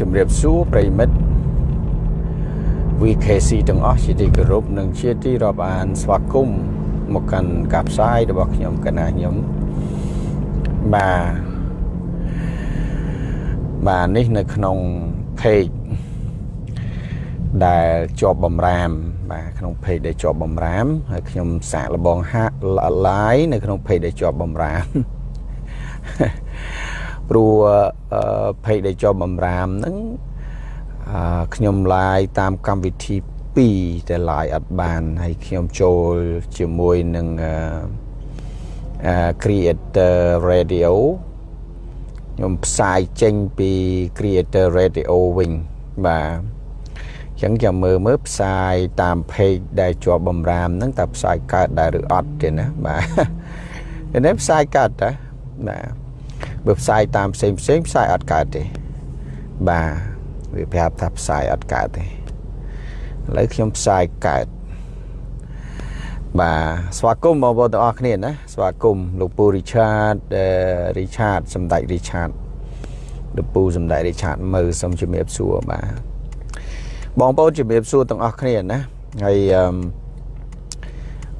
ជំរាបសួរប្រិមិត្ត VKC ទាំងអស់ជាទីគោរពនិងជាទីរាប់អានស្វាគមន៍មកកាន់ការផ្សាយរបស់ខ្ញុំកណាខ្ញុំបាទបាទនេះនៅក្នុង page ដែលជាប់បំរាម បាទក្នុង page ដែលជាប់បំរាមហើយខ្ញុំសាកលបងហាក់ live នៅក្នុង page ដែលជាប់បំរាម ព្រោះ page ដែលជាប់បំរាមហ្នឹងខ្ញុំ live តាមកម្មវិធី2តែ live អត់បានហើយខ្ញុំចូលជាមួយនឹង Creator Radio ខ្ញុំផ្សាយចេញពី Creator Radio វិញបាទអញ្ចឹងចាំមើលមើលផ្សាយតាម page ដែលជាប់បំរាមហ្នឹងតើផ្សាយកើតដែរឬអត់ទេណាបាទនេះផ្សាយកើតតាបាទ បើផ្សាយតាមផ្សេងផ្សេងផ្សាយអត់កើតទេបាទវាប្រាប់ថាផ្សាយអត់កើតទេឥឡូវខ្ញុំផ្សាយកើតបាទស្វាគមន៍បងប្អូនទាំងអស់គ្នាណាស្វាគមន៍លោកពូរីឆាតរីឆាតសម្ដេចរីឆាតលោកពូសម្ដេចរីឆាតមើលសូមជំរាបសួរបាទបងប្អូនជំរាបសួរទាំងអស់គ្នាណាហើយ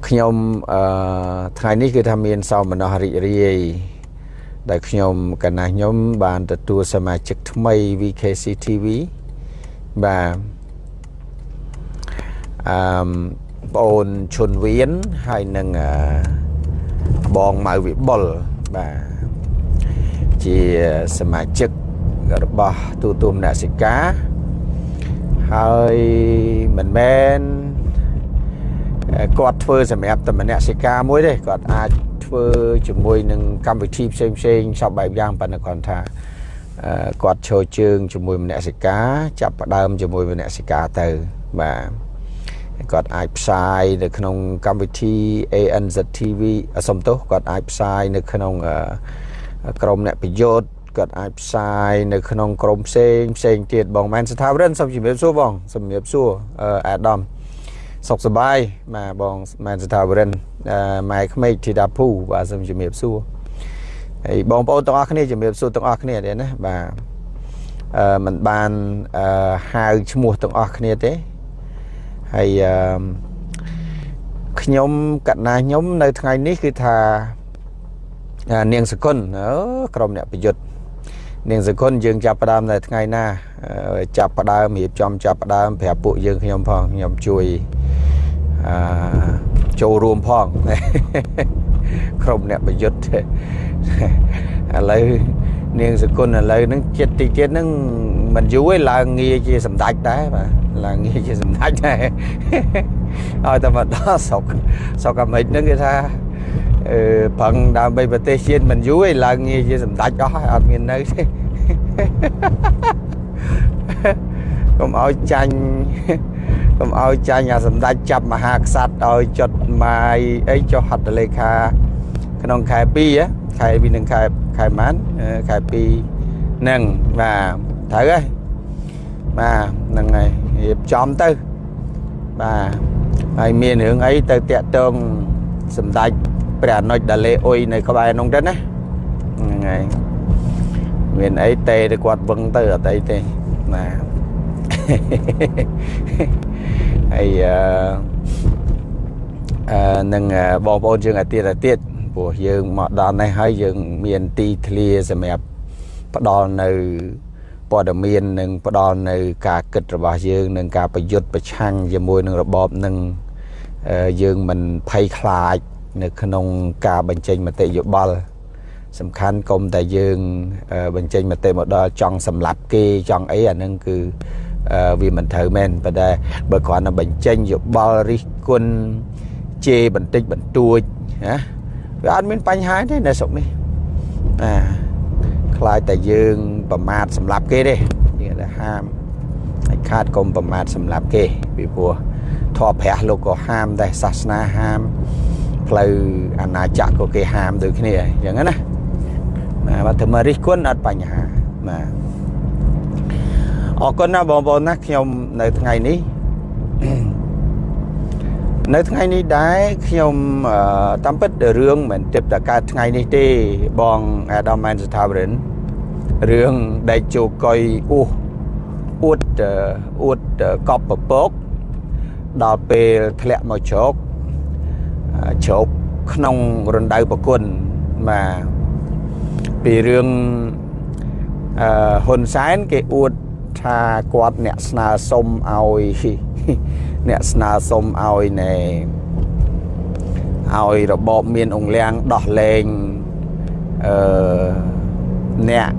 ខ្ញុំអឺថ្ងៃនេះគឺថាមានសោមនស្សរីករាយ ដែលខ្ញុំកណាស់ខ្ញុំបានទទួលសមាជិកថ្មី VKC TV បាទអឺបងអូនឈុនវៀនហើយនឹងបងម៉ៅវិបុលបាទជាសមាជិករបស់ទូទុំអ្នកសិកាហើយមិនមែនគាត់ធ្វើសម្រាប់តែម្នាក់សិកាមួយទេគាត់អាច ធ្វើជាមួយនឹងកម្មវិធីផ្សេងផ្សេងសពបែបយ៉ាងប៉ុន្តែគាត់ថាគាត់ឈរជើងជាមួយមនសិការចាប់ផ្ដើមជាមួយមនសិការទៅបាទគាត់អាចផ្សាយនៅក្នុងកម្មវិធី ANZ TV សំទោសគាត់អាចផ្សាយនៅក្នុងក្រុមអ្នកប្រយុទ្ធគាត់អាចផ្សាយនៅក្នុងក្រុមផ្សេងផ្សេងទៀតបងមែនស្ថាវរិនសូមជម្រាបសួរបងជំរាបសួរអាដាម សុខសប្បាយបាទបងមែនស្ថាវរិនម៉ែក្មេកធីតាភូបាទសូមជំរាបសួរហើយបងប្អូនទាំងអស់គ្នាជំរាបសួរទាំងអស់គ្នាទេណាបាទអឺมันបានអឺហៅឈ្មោះទាំងអស់គ្នាទេហើយអឺខ្ញុំកណាខ្ញុំនៅថ្ងៃនេះគឺថានាងសគុណអឺក្រុមអ្នកប្រយុទ្ធនាងសគុណយើងចាប់ផ្ដើមនៅថ្ងៃណា ចាប់ផ្ដើមរៀបចំចាប់ផ្ដើមប្រាប់ពួកយើងខ្ញុំផងខ្ញុំជួយអឺចូលរួមផងក្រុមអ្នកប្រយុទ្ធឥឡូវនាងសគុណឥឡូវហ្នឹងចិត្តតិចទៀតហ្នឹងមិនយូរទេឡើងងារជាសម្ដេចដែរបាទឡើងងារជាសម្ដេចដែរឲ្យតែមកដល់ស្រុកស្រុកអាមេរិកហ្នឹងគេថាអឺប្រឹងដើម្បីប្រទេសជាតិមិនយូរទេឡើងងារជាសម្ដេចអស់ហើយអត់មាននៅទេ កុំឲ្យចាញ់កុំឲ្យចាញ់អាសម្ដេចចាប់មហាក្សត្រឲ្យចុតម៉ាយអីចុះហត្ថលេខា ក្នុងខែ2ខែ2នឹងខែខែម៉ានខែ2ហ្នឹងបាទត្រូវហើយបាទហ្នឹងហើយរៀបចំទៅបាទហើយមានរឿងអីទៅតាក់ទងសម្ដេចព្រះអនុជដាលេអ៊ុយនៅក្បែរនោះទៅណាហ្នឹងហើយ មានអីតេទៅគាត់វឹងទៅអត់អីទេបាទហើយអឺនឹងបងប្អូនយើងអាទៀតអាទៀតព្រោះយើងមកដល់នេះហើយយើងមានទីធ្លាសម្រាប់ផ្ដល់នៅព័ត៌មាននិងផ្ដល់នៅការគិតរបស់យើងនិងការប្រយុទ្ធប្រឆាំងជាមួយនឹងរបបនឹងយើងមិនភ័យខ្លាចនៅក្នុងការបញ្ចេញមតិយោបល់ សំខាន់កុំតែយើង បញ្ចេញមតិមកដល់ចង់សម្លាប់គេចង់អីអានឹងគឺវាមិនត្រូវមែនប៉ុន្តែបើគ្រាន់តែបញ្ចេញយោបល់រិះគន់ជេរបន្តិចបន្តួចណាវាអត់មានបញ្ហាទេនៅស្រុកនេះអាខ្លាចតែយើងប្រមាថសម្លាប់គេទេយើងតែហាមឲ្យខាតកុំប្រមាថសម្លាប់គេពីព្រោះធម៌ព្រះលោកក៏ហាមដែរសាសនាហាមផ្លូវអាណាចក្រក៏គេហាមដូចគ្នាអញ្ចឹងណា បាទបើធ្វើមករិះគន់អត់បញ្ហាបាទអរគុណណាបងប្អូនណាខ្ញុំនៅថ្ងៃនេះនៅថ្ងៃនេះដែរខ្ញុំតាមពិតរឿងមិនទាបតែកើតថ្ងៃនេះទេបងអាដាមម៉ែនស្ថាវរិនរឿងដែលជោកុយអ៊ូអួតអួតកប់ពពកដល់ពេលធ្លាក់មកជ្រោកជ្រោកក្នុងរណ្ដៅប្រគុណបាទ ពីរឿងអឺហ៊ុនសែនគេអួតថាគាត់អ្នកស្នើសុំឲ្យអ្នកស្នើសុំឲ្យណែឲ្យរបបមានអង្គលៀងដោះលែងអឺអ្នក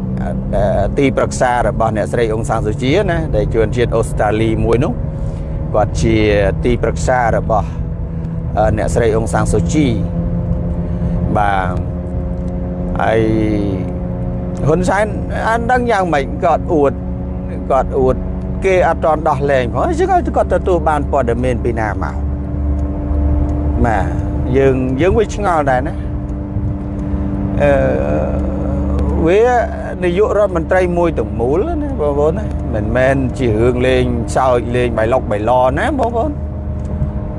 ទីប្រឹក្សារបស់អ្នកស្រីអ៊ុងសានស៊ូជីណាដែលជួនជាតិអូស្ត្រាលីមួយនោះគាត់ជាទីប្រឹក្សារបស់អ្នកស្រីអ៊ុងសានស៊ូជីបាទ ហើយហ៊ុនសែនអានដឹងយ៉ាងម៉េចគាត់អួតគាត់អួតគេអត់តន់ដោះលែងផងចឹងគាត់ទទួលបានព័ត៌មានពីណាមកបាទយើងយើងវាឆ្ងល់ដែរណាអឺវានាយករដ្ឋមន្ត្រីមួយទាំងមូលណាបងប្អូនណាមិនមែនជារឿងលេងសើចលេងបៃលុកបៃឡណាបងប្អូន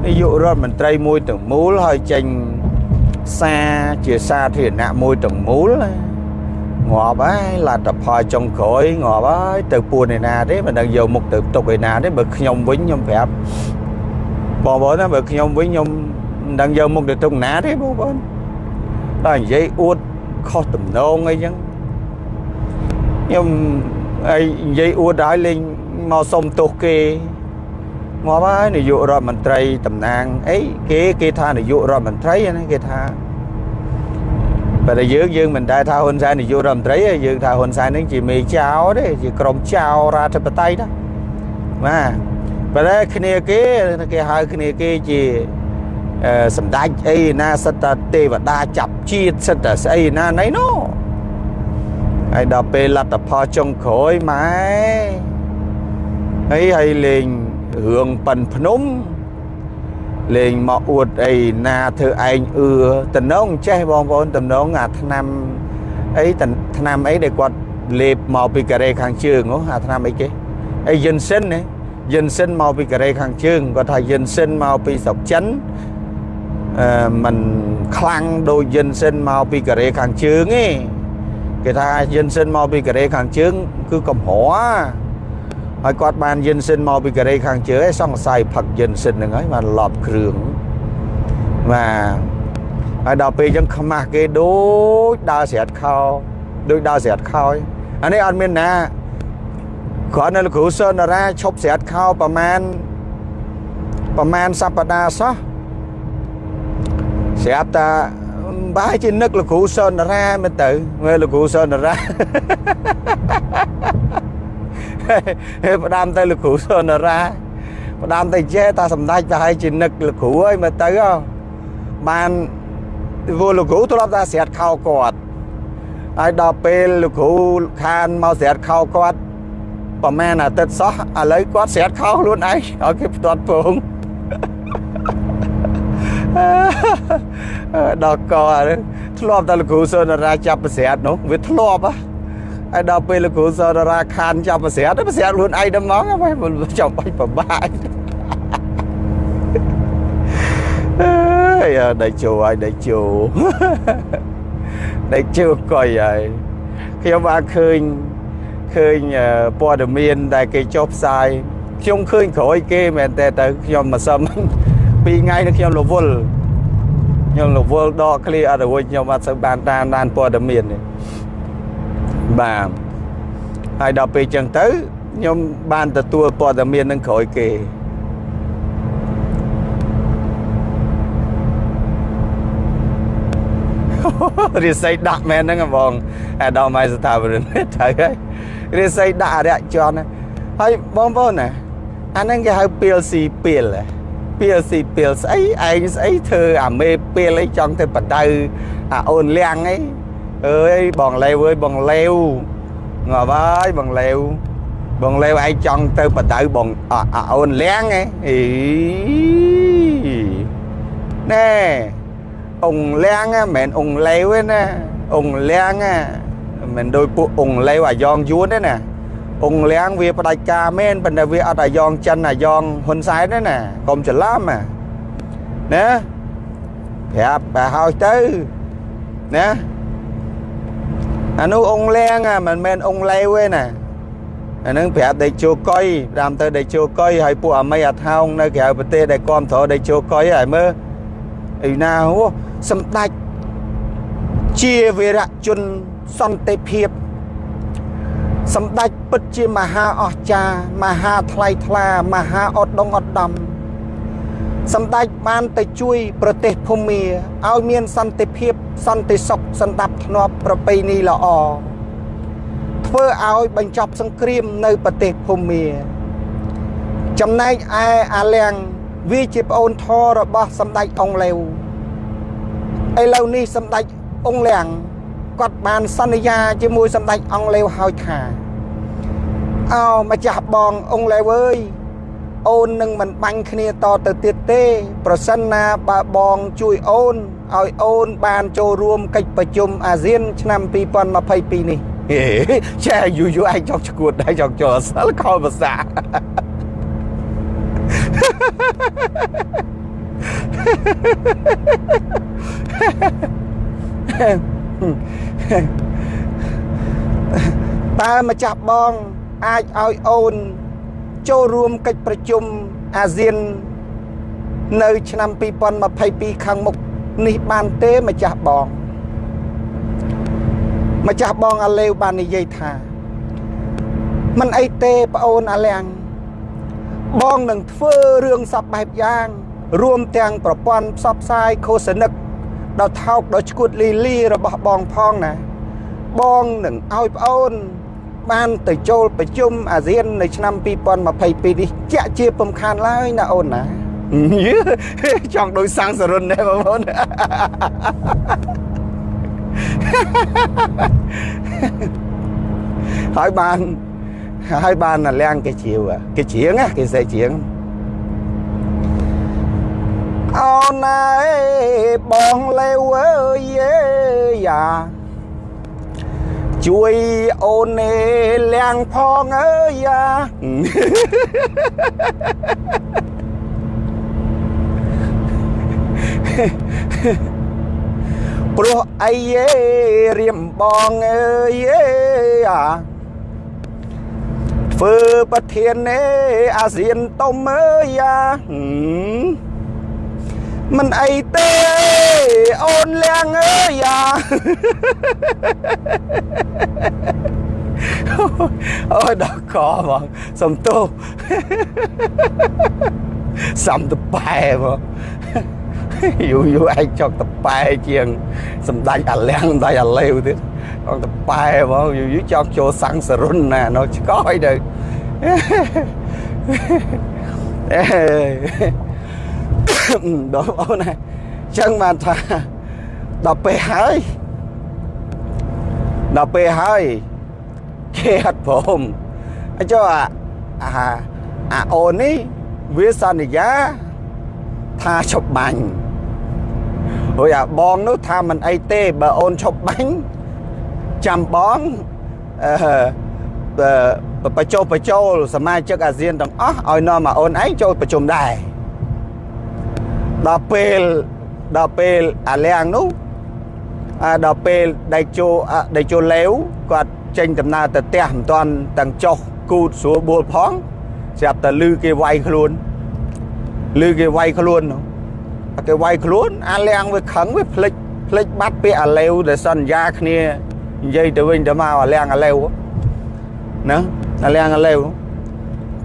នាយករដ្ឋមន្ត្រីមួយទាំងមូលហើយចេញ សារជាសាធារណៈមួយទាំងមូលណាងាប់ហើយលទ្ធផលចុងក្រោយងាប់ហើយទៅពួនឯណាទេមិនដឹងយកមុខទៅទុកឯណាទេបើខ្ញុំវិញខ្ញុំប្រាប់បងប្អូនណាបើខ្ញុំវិញខ្ញុំមិនដឹងយកមុខទៅទុកណាទេបងប្អូនដល់និយាយអួតខុសតំណងអីចឹងខ្ញុំអីនិយាយអួតហើយលេងមកសុំទោសគេ ងាប់ហើយនាយករដ្ឋមន្ត្រីតំណាងអីគេគេថានាយករដ្ឋមន្ត្រីណាគេថាបើតែយើងយើងមិនដែលថាហ៊ុនសែននាយករដ្ឋមន្ត្រីទេយើងថាហ៊ុនសែននឹងជាមេចៅទេជាក្រុមចៅរដ្ឋាភិបតេយ្យណាបាទបើតែគ្នាគេគេហៅគ្នាគេជាសម្ដេចអីណាសិតតាទេវតាចាប់ជាតិសិតតាស្អីណាណៃណូហើយដល់ពេលលទ្ធផលចុងក្រោយម៉ែហើយហើយលេង រឿងប៉ិនភ្នំលេងមកអួតអីណាធ្វើឯងអឺតំណងចេះបងប្អូនតំណងអាឆ្នាំអីឆ្នាំអីដែលគាត់លេបមកពីកូរ៉េខាងជើងហ៎អាឆ្នាំអីគេអីយិនសិនណាយិនសិនមកពីកូរ៉េខាងជើងគាត់ថាយិនសិនមកពីស្រុកចិនអឺมันខ្លាំងដូចយិនសិនមកពីកូរ៉េខាងជើងទេគេថាយិនសិនមកពីកូរ៉េខាងជើងគឺកំរ ហើយគាត់បានយិនសិនមកពីកូរ៉េខាងជើងឯងសង្ស័យផឹកយិនសិនហ្នឹងហើយបានលប់គ្រឿងបាទហើយដល់ពេលអញ្ចឹងខ្មាស់គេដូចដើរស្រាតខោដូចដើរស្រាតខោអានេះអត់មានណាគ្រាន់តែលោកគ្រូសនារាឈប់ស្រាតខោប្រមាណប្រមាណសប្តាហ៍សោះស្រាប់តាបែរជានឹកលោកគ្រូសនារាមែនទៅមើលលោកគ្រូសនារា ផ្ដាំទៅលោកគ្រូសនារាផ្ដាំទៅចេះតាសម្ដេចប្រហែលជានឹកលោកគ្រូហើយមើលទៅបានវល់លោកគ្រូធ្លាប់តែស្រាត់ខោគាត់ហើយដល់ពេលលោកគ្រូខានមកស្រាត់ខោគាត់ប្រហែលអាទិត្យសោះឥឡូវគាត់ស្រាត់ខោខ្លួនឯងឲ្យគេផ្ទាត់ពងដល់កធ្លាប់តែលោកគ្រូសុនរាចាប់ប្រស្រាតនោះវាធ្លាប់ហ៎ ហើយដល់ពេលលោកគ្រូសុនរាខានចាប់ប្រស្រាតប្រស្រាតខ្លួនឯងដល់មកហើយចាំបាច់ប្របាក់អើយដេកជោហើយដេកជោដេកជោកុយហើយខ្ញុំបានឃើញឃើញព័ត៌មានដែលគេចុះផ្សាយខ្ញុំឃើញក្រោយគេមែនតែទៅខ្ញុំមកសឹម2ថ្ងៃនេះខ្ញុំរវល់ខ្ញុំរវល់ដកឃ្លីអត់រួចខ្ញុំអត់សូវបានតាមដានព័ត៌មានទេ បាទហើយដល់ពេលចឹងទៅខ្ញុំបានទទួលព័ត៌មាននឹងក្រោយគេរិស័យដាក់មែនហ្នឹងបងអាដាមឯស្ថាបនិកទៅហើយរិស័យដាក់អរិយជនហើយបងប្អូនណាអាហ្នឹងគេហៅពីលស៊ីពីលពីលស៊ីពីលស្អីឯងស្អីធ្វើអាមេពីលអីចង់ទៅបដៅអាអូនលៀងអី អើយបងលេវអើយបងលេវងាប់ហើយបងលេវបងលេវឯងចង់ទៅបដៅបងអាអូនលៀងឯងអីណែអង្គលៀងមិនមែនអង្គលេវទេណាអង្គលៀងមិនមែនដោយពួកអង្គលេវអាយ៉ងយួនទេណាអង្គលៀងវាផ្ដាច់ការមែនប៉ុន្តែវាអត់អាយ៉ងចិនអាយ៉ងហ៊ុនសែនទេណាកុំច្រឡំណាណាប្រាប់បើហើយទៅណា អានោះអង្គលៀងមិនមែនអង្គលេវទេណាអានឹងប្រាប់ដេកជោកុយតាមទៅដេកជោកុយហើយពួកអាមីអាថោងនៅក្រៅប្រទេសដែលគាំទ្រដេកជោកុយហើយមើលអីណាហូសម្ដេចជាវីរៈជនសន្តិភាពសម្ដេចពិតជាមហាអស្ចារ្យមហាថ្លៃថ្លាមហាអត់ដងអត់ដំ សម្ដេចបានទៅជួយប្រទេសភូមាឲ្យមានសន្តិភាពសន្តិសុខសន្តិភាពធ្នាប់ប្រពៃណីល្អធ្វើឲ្យបញ្ចប់សង្គ្រាមនៅប្រទេសភូមា ចំណែកឯអាលៀងវាជាប្អូនធររបស់សម្ដេចអង្គលេវឥឡូវនេះសម្ដេចអង្គលៀងគាត់បានសន្យាជាមួយសម្ដេចអង្គលេវហើយថាអោម្ចាស់បងអង្គលេវអើយ អូននឹងមិនបាញ់គ្នាតទៅទៀតទេ ប្រសិនណាបើបងជួយអូនឲ្យអូនបានចូលរួមកិច្ចប្រជុំអាស៊ាន ឆ្នាំ2022នេះចាយូរយូរឯងចង់ឈួតដែរចង់ចូលសិលខលភាសាតើម្ចាស់បងអាចឲ្យអូន ចូលរួមកិច្ចប្រជុំអាស៊ាន នៅឆ្នាំ2022ខាងមុខនេះបានទេម្ចាស់បង ម្ចាស់បងអាលេវបាននិយាយថាមិនអីទេប្អូនអាលៀងបងនឹងធ្វើរឿងសពបែបយ៉ាង រួមទាំងប្រព័ន្ធផ្សព្វផ្សាយឃោសនិកដល់ថោកដល់ឈួតលីលីរបស់បងផងណា បងនឹងឲ្យប្អូន បានទៅចូលប្រជុំអាស៊ាននៅឆ្នាំ2022នេះជាក់ជាពំខានឡើយណាអូនណាចង់ដូចសាំងសរុនដែរបងប្អូនហើយបានហើយបានលៀងគេជាវគេជាងគេសេជាងអូនអើយបងលេវអើយយ៉ា ជួយអូននេលៀងផងអើយយ៉ាព្រោះអីយេរៀមបងអើយអាធ្វើប្រធានឯអាស៊ានតុំអើយអា មិនអីទេអូនលៀងអើយអាអូយដល់កបងសំទោសំតប៉ែបងយូរយូរឯងចង់តប៉ែជាងសម្ដេចអាលៀងសម្ដេចអាលេវទៀតចង់តប៉ែបងយូរយូរចង់ចូលសាំងសរុនណានៅឆ្កយទៅអេ ដល់អូនណាចឹងបានថាដល់ពេលហើយដល់ពេលហើយគេអត់ព្រមអញ្ចឹងអាអាអូននេះវាសន្យាថាឈប់បាញ់រួចអាបងនោះថាមិនអីទេបើអូនឈប់បាញ់ចាំបងអឺបញ្ចុះបញ្ចូលសមាជិកអាស៊ានទាំងអស់ឲ្យនាំមកអូនឯងចូលប្រជុំដែរ ដល់ពេលដល់ពេលអាលៀងនោះអាដល់ពេលដៃជោដៃជោលេវគាត់ចេញដំណើរទៅផ្ទះមិនទាន់ទាំងចុះគូតស្រួលបួលផងស្រាប់តែលឺគេវាយខ្លួនលឺគេវាយខ្លួននោះគេវាយខ្លួន អាលៀងវាខឹងវាភ្លេចភ្លេចបាត់ពាក្យអាលេវដែលសន្យាគ្នានិយាយទៅវិញទៅមកអាលៀងអាលេវណាអាលៀងអាលេវ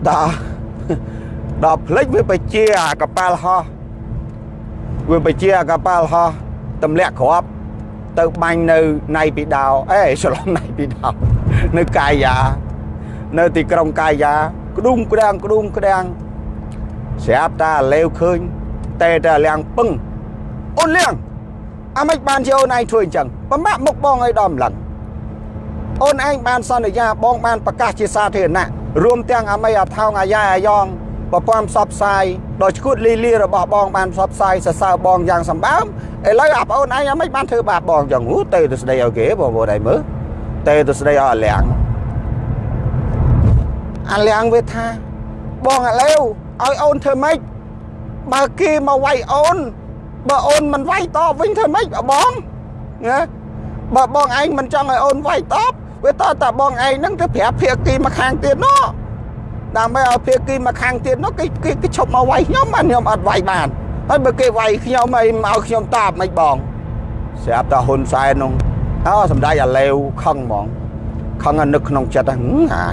ដល់ដល់ភ្លេចវាបជាអាកប៉ាល់ហោះ វាបជាអាកប៉ាល់ហោះទម្លាក់គ្រាប់ទៅបាញ់នៅណៃពីដោអេច្រឡំណៃពីដោនៅកាយានៅទីក្រុងកាយាក្ដុំក្ដាំងក្ដុំក្ដាំងស្រាប់តាលេវឃើញតែតែលៀងពឹងអូនលៀងអាម៉េចបានជាអូនឯងធ្វើអញ្ចឹងប្រមាក់មុខបងឲ្យដល់ម្លឹងអូនឯងបានសន្យាបងបានប្រកាសជាសាធារណៈរួមទាំងអាមីអាថោងអាយ៉ាអាយ៉ង ប្រព័ន្ធផ្សព្វផ្សាយដោយឈួតលីលីរបស់បងបានផ្សព្វផ្សាយសរសើរបងយ៉ាងសម្បើមឥឡូវអាប្អូនឯងអាម៉េចបានធ្វើបាបបងចឹងហូទៅទៅស្ដីឲ្យគេបងប្អូនឯងមើលទៅទៅស្ដីឲ្យអាលៀងអាលៀងវាថាបងអាឡេវឲ្យអូនធ្វើម៉េចបើគេមកវាយអូនបើអូនមិនវាយតបវិញធ្វើម៉េចបងណាបើបងឯងមិនចង់ឲ្យអូនវាយតបវាតតបងឯងហ្នឹងទៅប្រាប់ភាគីមកខាងទៀតនោះ ដើម្បីឲ្យភាគីមកខាងទៀតនោះគេគេគេឈប់មកវាយខ្ញុំបានខ្ញុំអត់វាយបានហើយបើគេវាយខ្ញុំអីមកឲ្យខ្ញុំតបមិនបងស្រាប់តែហ៊ុនសែននោះអូសម្ដេចអាឡេវខឹងហ្មងខឹងនឹកក្នុងចិត្តហ្នឹងអា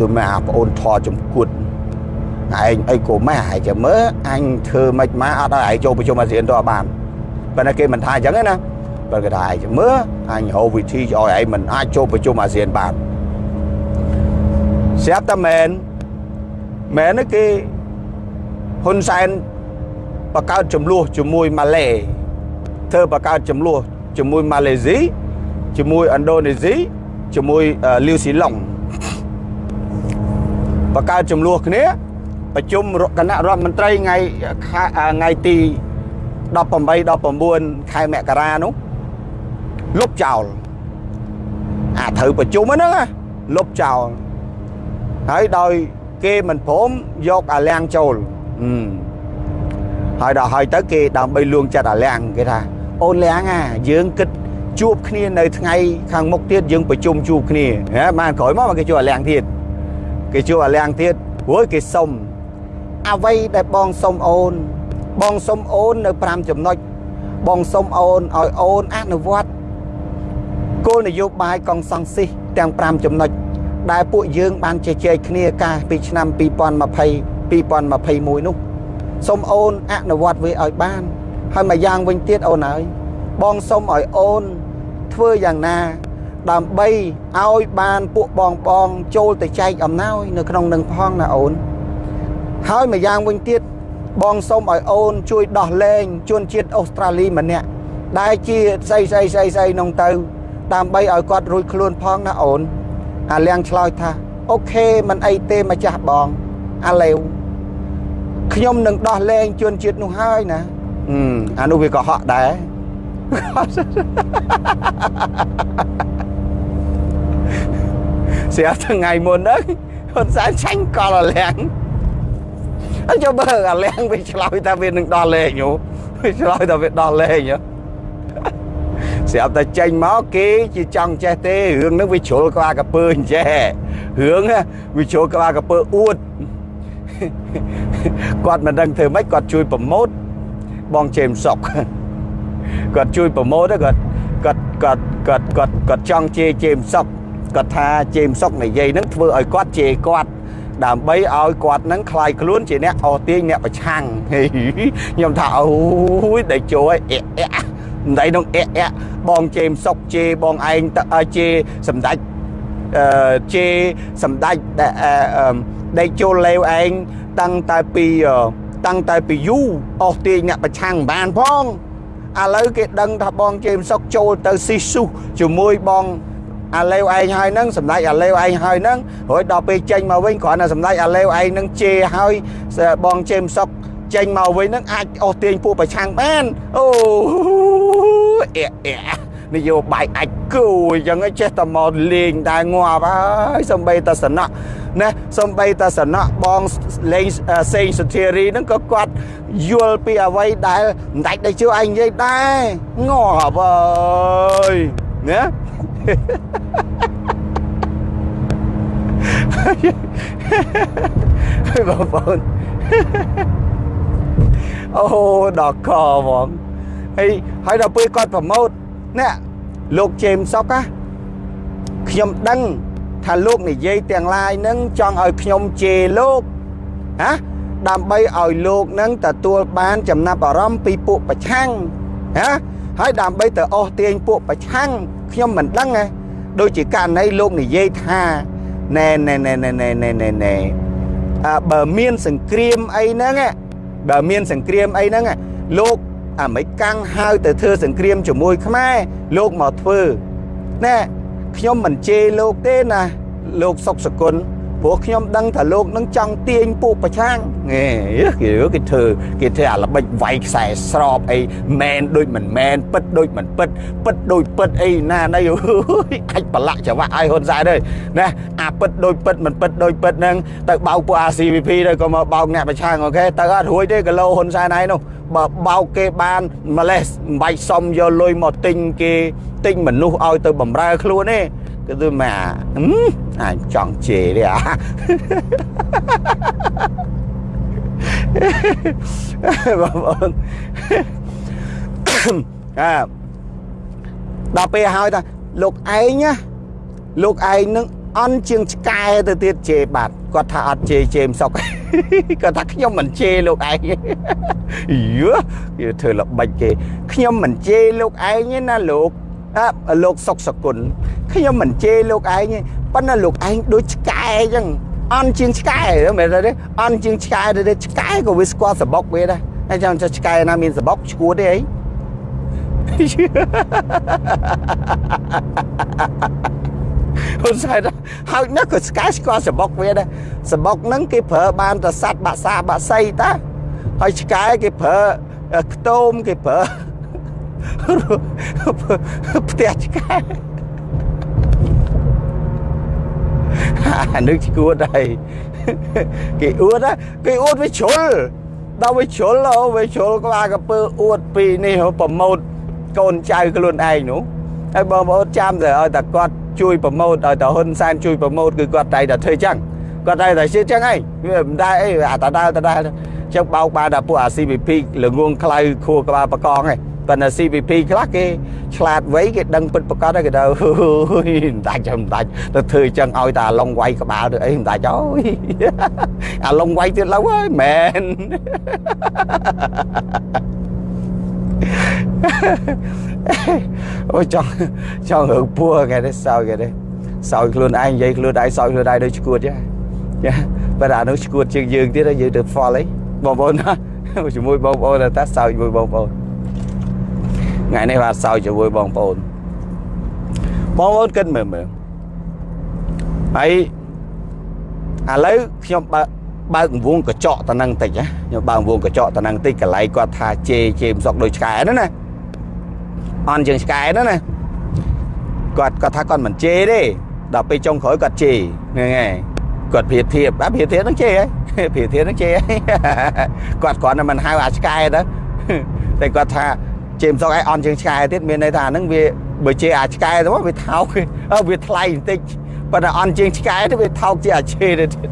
ទៅមកអាប្អូនធေါ်ចំគួតឯងអីក៏ម៉ែឯងចាំមើលអញធ្វើមិនមកអត់ឲ្យឯងចូលប្រជុំអាស៊ានទៅអត់បានប៉ុន្តែគេមិនថាអញ្ចឹងទេណាបើគេថាឯងចាំមើលអញរកវិធីឲ្យឯងមិនអាចចូលប្រជុំអាស៊ានបានស្រាប់តែមែន មែនគេហ៊ុនសែនបង្កើតចំនួនជាមួយម៉ាឡេធ្វើបង្កើតចំនួនជាមួយម៉ាឡេស៊ីជាមួយឥណ្ឌូនេស៊ីជាមួយលាវស៊ីឡុងបង្កើតចំនួនគ្នាប្រជុំគណៈរដ្ឋមន្ត្រីថ្ងៃថ្ងៃទី18 19ខែមករានោះលុបចោលអាត្រូវប្រជុំហ្នឹងលុបចោលហើយដោយ គេមិនព្រមយកអាលៀងចូលហើយដល់ហើយទៅគេដើម្បីលួងចិត្តអាលៀងគេថាអូនលៀងអាយើងគិតជួបគ្នានៅថ្ងៃខាងមុខទៀតយើងប្រជុំជួបគ្នាហ៎បានក្រោយមកគេជួបអាលៀងទៀតគេជួបអាលៀងទៀតព្រោះគេសុំអ្វីដែលបងសុំអូន បងសុំអូននៅ5ចំណុចបងសុំអូនឲ្យអូនអនុវត្តគោលនយោបាយកងសង្ស៊ីសទាំង5ចំណុច ដែលពួកយើងបានជជែកគ្នាកាលពីឆ្នាំ2020 2021នោះសូមអូនអនុវត្តវាឲ្យបាន ហើយមួយយ៉ាងវិញទៀតអូនហើយបងសូមឲ្យអូនធ្វើយ៉ាងណា ដើម្បីឲ្យបានពួកបងបងចូលទៅចែកអំណោយនៅក្នុងនឹងផងណាអូនហើយមួយយ៉ាងវិញទៀតបងសូមឲ្យអូនជួយដោះលែងជនជាតិអូស្ត្រាលីម្នាក់ដែលជាស្អីស្អីស្អីស្អីនោះទៅ ដើម្បីឲ្យគាត់រួចខ្លួនផងណាអូន អាលៀងឆ្លើយថាអូខេមិនអីទេម្ចាស់បងអាឡេវខ្ញុំនឹងដោះលែងជនជាតិនោះហើយណាអានោះវាក៏ហក់ដែរស្រាប់ថ្ងៃមុនហ្នឹងហ៊ុនសែនឆាញ់កលអាលៀងហើយចូលបើអាលៀងវាឆ្លើយថាវានឹងដោះលែងយោវាឆ្លើយថាវាដោះលែងយោ ស្រាប់តែចេញមកគេជាចង់ចេះទេរឿងហ្នឹងវាជ្រុលក្បាលកពើអញ្ចេះរឿងវាជ្រុលក្បាលកពើអួតគាត់មិនដឹងធ្វើម៉េចគាត់ជួយប្រម៉ូតបងជេមសុកគាត់ជួយប្រម៉ូតគាត់គាត់គាត់គាត់គាត់គាត់ចង់ជេរជេមសុកគាត់ថាជេមសុកនិយាយហ្នឹងធ្វើឲ្យគាត់ជេរគាត់ដើម្បីឲ្យគាត់នឹងคลายខ្លួនជាអ្នកអស់ទាញអ្នកប្រឆាំងខ្ញុំថាអូយដេកជួយអែអែ មិនដៃនោះអែអែបងជេមសុកជេបងឯងជេសម្ដេចអឺជេសម្ដេចដែលដេកចូលលេវឯងតាំងតែពីតាំងតែពីយូអស់ទាញអ្នកប្រឆាំងបានផងឥឡូវគេដឹងថាបងជេមសុកចូលទៅស៊ីស៊ូជាមួយបងអាឡេវឯងហើយហ្នឹងសម្ដេចអាឡេវឯងហើយហ្នឹងរួចដល់ពេលចេញមកវិញគ្រាន់តែសម្ដេចអាឡេវឯងហ្នឹងជេរហើយបងជេមសុក ចេញមកវិញហ្នឹងអាចអស់ទាញពួកប្រឆាំងបានអូអែអែនយោបាយអាចគូអញ្ចឹងចេះតែមកលេងតែងាប់ហើយសំបីតសនៈណាសំបីតសនៈបងលេងសេងសុធារីហ្នឹងក៏គាត់យល់ពីអ្វីដែលមិនដាច់ដែលជឿឯងនិយាយដែរងាប់អើយណាហើយបងប្អូន អូដល់កហ្មងហើយហើយដល់ពេលគាត់ប្រម៉ូតអ្នកលោក James Sock ណាខ្ញុំដឹងថាលោកនិយាយទាំងឡាយនឹងចង់ឲ្យខ្ញុំជេរលោកណាដើម្បីឲ្យលោកនឹងទទួលបានចំណាប់អារម្មណ៍ពីពួកប្រឆាំងណាហើយដើម្បីទៅអស់ទាញពួកប្រឆាំងខ្ញុំមិនដឹងណាដូចជាករណីលោកនិយាយថាណែណែណែណែណែណែណែអើបើមានសង្គ្រាមអីហ្នឹងណា បើមានសង្គ្រាមអីហ្នឹងលោកអាមេរិកកាំងហៅទៅធ្វើសង្គ្រាមជាមួយខ្មែរលោកមកធ្វើណែខ្ញុំមិនជេរលោកទេណាលោកសុកសគុណ ព្រោះខ្ញុំដឹងថាលោកនឹងចង់ទាញពួកប្រឆាំងហេគេគេធ្វើគេធ្វើអាល្បិចវាយខ្សែស្របអីមែនដូចមិនមែនពិតដូចមិនពិតពិតដូចពិតអីណាណៃអាចប្រឡាក់ច្រវាក់ឲ្យហ៊ុនសែនទេណាអាពិតដូចពិតមិនពិតដូចពិតហ្នឹងទៅបោកពួក RCVP ទៅក៏មកបោកអ្នកប្រឆាំងអូខេទៅអត់រួចទេគីឡូហ៊ុនសែនឯនោះបើបោកគេបានម្លេះមិនបាច់សុំយកលុយមកទិញគេទិញមនុស្សឲ្យទៅបំរើខ្លួនទេ គឺទៅមកអាចចង់ជេរទេអាបងប្អូនអើដល់ពេលហើយថាលោកឯងណាលោកឯងនឹងអន់ជាងឆ្កែទៅទៀតជេរបាត់គាត់ថាអត់ជេរជេរមិនសុកគាត់ថាខ្ញុំមិនជេរលោកឯងយឺគេធ្វើល្បិចគេខ្ញុំមិនជេរលោកឯងទេណាលោកអើលោកសុកសគុណ ខ្ញុំមិនជេរលោកឯងទេប៉ុន្តែលោកឯងដូចឆ្កែអញ្ចឹងអន់ជាងឆ្កែមែនទេអន់ជាងឆ្កែទៅឆ្កែក៏វាស្គាល់សបុកវាដែរហើយចាំឆ្កែណាមានសបុកឈួតទេអីហ៊ុនសែនហើយណាក៏ស្កែស្គាល់សបុកវាដែរសបុកហ្នឹងគេប្រើបានតែសัตว์បាក់សាបាក់សៃតាហើយឆ្កែគេប្រើខ្ទមគេប្រើផ្ទះឆ្កែ អានឹងឈួតហើយគេអួតគេអួតវាជ្រុលដល់វាជ្រុលអូវាជ្រុលក្បាលកពើអួតពីនេះប្រម៉ូតកូនចៅខ្លួនឯងនោះហើយបងប្អូនចាំតែឲ្យតែគាត់ជួយប្រម៉ូតឲ្យតែហ៊ុនសែនជួយប្រម៉ូតគឺគាត់តែតែធ្វើចឹងគាត់តែតែជឿចឹងអីវាមិនដែរអីអាតដែលតដែលចឹងបោកបានតែពួកអា CVP ល្ងងខ្លៅខួរក្បាលបកងឯង ប៉ុន្តែ CVP ខ្លះគេឆ្លាតវៃគេដឹងពិតប្រកបគេទៅមិនដាច់ចាំមិនដាច់ទៅធ្វើចឹងឲ្យតែឡុងវាយក្បាលទៅអីមិនដាច់អើយអាឡុងវាយទៀត lâu ហើយមែនអូចង់ចង់រឿងពួរគេទេសោយគេទេសោយខ្លួនឯងនិយាយខ្លួនឯងសោយខ្លួនឯងដូចឈួតចាចាបើអានោះឈួតជាងយើងទៀតយើងទៅ fall អីបងប្អូនណាជាមួយបងប្អូនតែសោយជាមួយបងប្អូន ថ្ងៃនេះបាទសោយជាមួយបងប្អូនបងប្អូនគិតមើលមើលហើយឥឡូវខ្ញុំបើបើកវងកញ្ចក់តនឹងតិចណាខ្ញុំបើកវងកញ្ចក់តនឹងតិចកន្លែងគាត់ថាជេជេមសុកដូចឆ្កែហ្នឹងណាអន់ជាងឆ្កែហ្នឹងណាគាត់គាត់ថាគាត់មិនជេទេដល់ពេលចុងក្រោយគាត់ជេហ្នឹងហើយគាត់ព្រៀបធៀបអាព្រៀបធៀបហ្នឹងជេហ៎ព្រៀបធៀបហ្នឹងជេគាត់គ្រាន់តែមិនហៅអាឆ្កែទៅតែគាត់ថា ជេមសុកឯងអន់ជាងឆ្កែទៀតមានន័យថាហ្នឹងវាបើជេអាឆ្កែទៅវាថោកវាថ្លៃបន្តិចប៉ុន្តែអន់ជាងឆ្កែទៅវាថោកជាអាជេទៅទៀត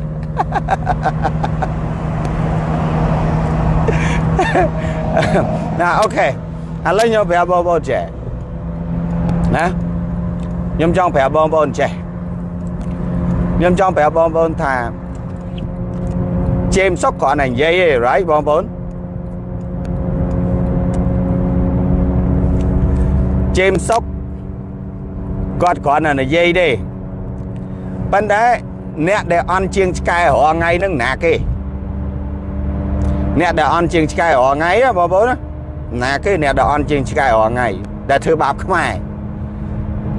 ណាអូខេឥឡូវខ្ញុំប្រាប់បងប្អូនចេះណាខ្ញុំចង់ប្រាប់បងប្អូនចេះខ្ញុំចង់ប្រាប់បងប្អូនថាជេមសុកគ្រាន់តែនិយាយឯង right បងប្អូន ជេមសុកគាត់គ្រាន់តែនិយាយទេប៉ុន្តែអ្នកដែលអន់ជាងឆ្កែរាល់ថ្ងៃហ្នឹងណាគេអ្នកដែលអន់ជាងឆ្កែរាល់ថ្ងៃបងប្អូនណាគេអ្នកដែលអន់ជាងឆ្កែរាល់ថ្ងៃដែលធ្វើបាបខ្មែរ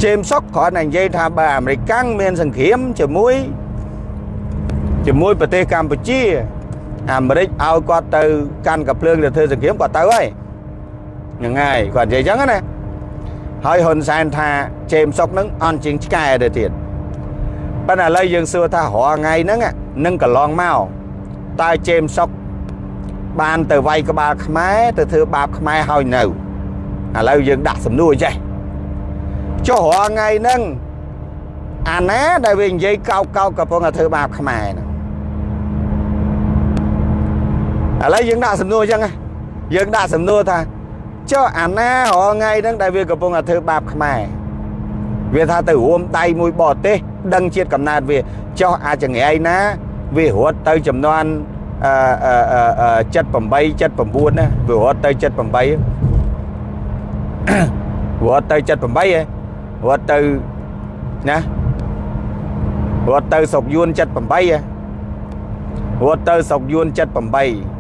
ជេមសុកគ្រាន់តែនិយាយថាបើអាមេរិកមានសង្គ្រាមជាមួយជាមួយប្រទេសកម្ពុជាអាមេរិកឲ្យគាត់ទៅកាន់កាភ្លើងទៅធ្វើសង្គ្រាមគាត់ទៅហើយហ្នឹងហើយគាត់និយាយអញ្ចឹងណា ហើយហ៊ុនសែនថាជេមសុកនឹងអន់ជាងឆ្កែទៅទៀតប៉ុន្តែឥឡូវយើងសួរថារាល់ថ្ងៃហ្នឹងនឹងកន្លងមកតើជេមសុកបានទៅវាយក្បាលខ្មែរទៅធ្វើបាបខ្មែរហើយនៅឥឡូវយើងដាក់សំណួរចេះចុះរាល់ថ្ងៃហ្នឹងអាណាដែលវានិយាយកោកកោកកំពុងតែធ្វើបាបខ្មែរហ្នឹងឥឡូវយើងដាក់សំណួរអញ្ចឹងយើងដាក់សំណួរថា ចុះអាណារាល់ថ្ងៃហ្នឹងដែលវាកំពុងតែធ្វើបាបខ្មែរវាថាទៅរួមដៃមួយបរទេសដឹងជាតិកំណើតវាចុះអាចង្រៃណា វារត់ទៅចំនួនអឺ78 79ណាវារត់ទៅ78រត់ទៅ78ហ៎រត់ទៅណារត់ទៅស្រុកយួន78ហ៎រត់ទៅស្រុកយួន78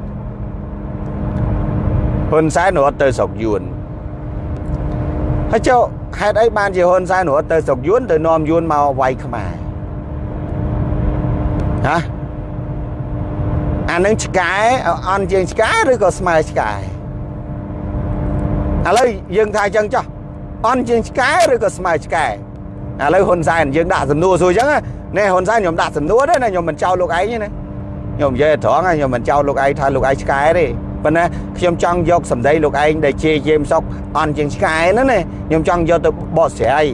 ហ៊ុនសែនរត់ទៅស្រុកយួនហើយចុះហេតុអីបានជាហ៊ុនសែនរត់ទៅស្រុកយួនទៅនាំយួនមកវាយខ្មែរហាអានឹងឆ្កែអន់ជាងឆ្កែឬក៏ស្មើឆ្កែឥឡូវយើងថាអញ្ចឹងចុះអន់ជាងឆ្កែឬក៏ស្មើឆ្កែឥឡូវហ៊ុនសែនយើងដាក់សំណួរសួរអញ្ចឹងណែហ៊ុនសែនខ្ញុំដាក់សំណួរទេណាខ្ញុំមិនចោលលោកឯងទេណាខ្ញុំនិយាយត្រង់ខ្ញុំមិនចោលលោកឯងថាលោកឯងឆ្កែទេ ប៉ុន្តែខ្ញុំចង់យកសម្ដីលោកឯងដែលជេរជេមសុកអន់ជាងឆ្កែហ្នឹងណាខ្ញុំចង់យកទៅបកស្រាយ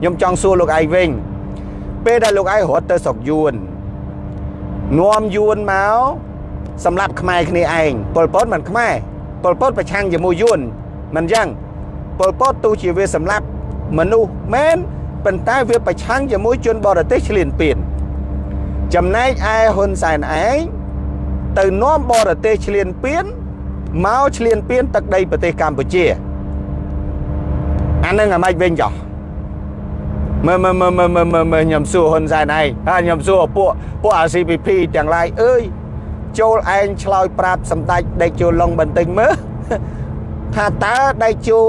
ខ្ញុំចង់សួរលោកឯងវិញពេលដែលលោកឯងរត់ទៅស្រុកយួននាំយួនមកសម្រាប់ខ្មែរគ្នាឯងប៉ុលពតមិនខ្មែរប៉ុលពតប្រឆាំងជាមួយយួនមិនអញ្ចឹងប៉ុលពតទោះជាវាសម្រាប់មនុស្សមែនប៉ុន្តែវាប្រឆាំងជាមួយជនបរទេសឈ្លានពានចំណែកឯហ៊ុនសែនឯងទៅនាំបរទេសឈ្លានពាន មកឈ្លានពានទឹកដីប្រទេសកម្ពុជាអានឹងអាម៉េចវិញចោះមើលមើលមើលមើលមើលមើលមើលខ្ញុំសួរហ៊ុនសែនឯងហើយខ្ញុំសួរពួកពួក RCPP ទាំងឡាយអើយចូលឯងឆ្លើយប្រាប់សម្ដេចដេកចូលឡុងបន្តិចមើលថាតើដេកចូល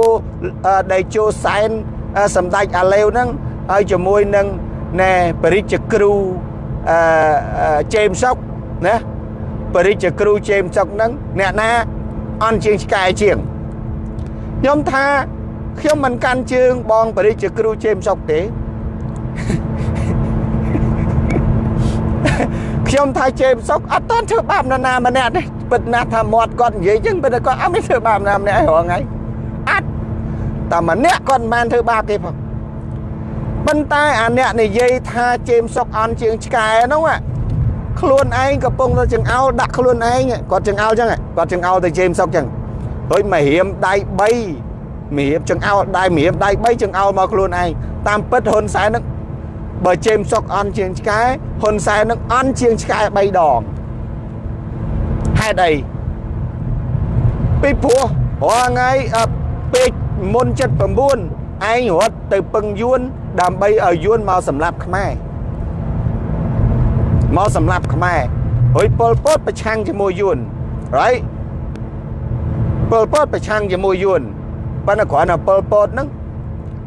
ដេកចូលសែនសម្ដេចអាឡេវហ្នឹងហើយជាមួយនឹងណែបរិជ្ជគ្រូអឺជេមសុកណាបរិជ្ជគ្រូជេមសុកហ្នឹងអ្នកណា អន់ជាងឆ្កែជាងខ្ញុំថាខ្ញុំមិនកាន់ជើងបងបរិជ្ជគ្រូជេមសុកទេខ្ញុំថាជេមសុកអត់តន់ធ្វើបាបនរណាម្នាក់ទេពិតណាស់ថាមាត់គាត់និយាយចឹងពិតគាត់អត់មានធ្វើបាបណាម្នាក់ហងៃអត់តែម្នាក់គាត់មិនបានធ្វើបាបទេផងប៉ុន្តែអាអ្នកនិយាយថាជេមសុកអន់ជាងឆ្កែនោះ ខ្លួនឯងកំពុងទៅចង្អោលដាក់ខ្លួនឯងគាត់ចង្អោលចឹងគាត់ចង្អោលទៅជេមសុកចឹងហើយមករៀមដៃ3មរៀបចង្អោលដៃមរៀបដៃ3ចង្អោលមកខ្លួនឯងតាមពិតហ៊ុនសែននឹងបើជេមសុកអន់ជាងឆ្កែហ៊ុនសែននឹងអន់ជាងឆ្កែ3ដងហេតុអីពីព្រោះរាល់ថ្ងៃពេកមុន79ឯងរត់ទៅពឹងយួនដើម្បីឲ្យយួនមកសម្លាប់ខ្មែរ មកសម្លាប់ខ្មែរហើយប៉ុលពតប្រឆាំងជាមួយយួន right ប៉ុលពតប្រឆាំងជាមួយយួនប៉ុន្តែគ្រាន់តែប៉ុលពតហ្នឹង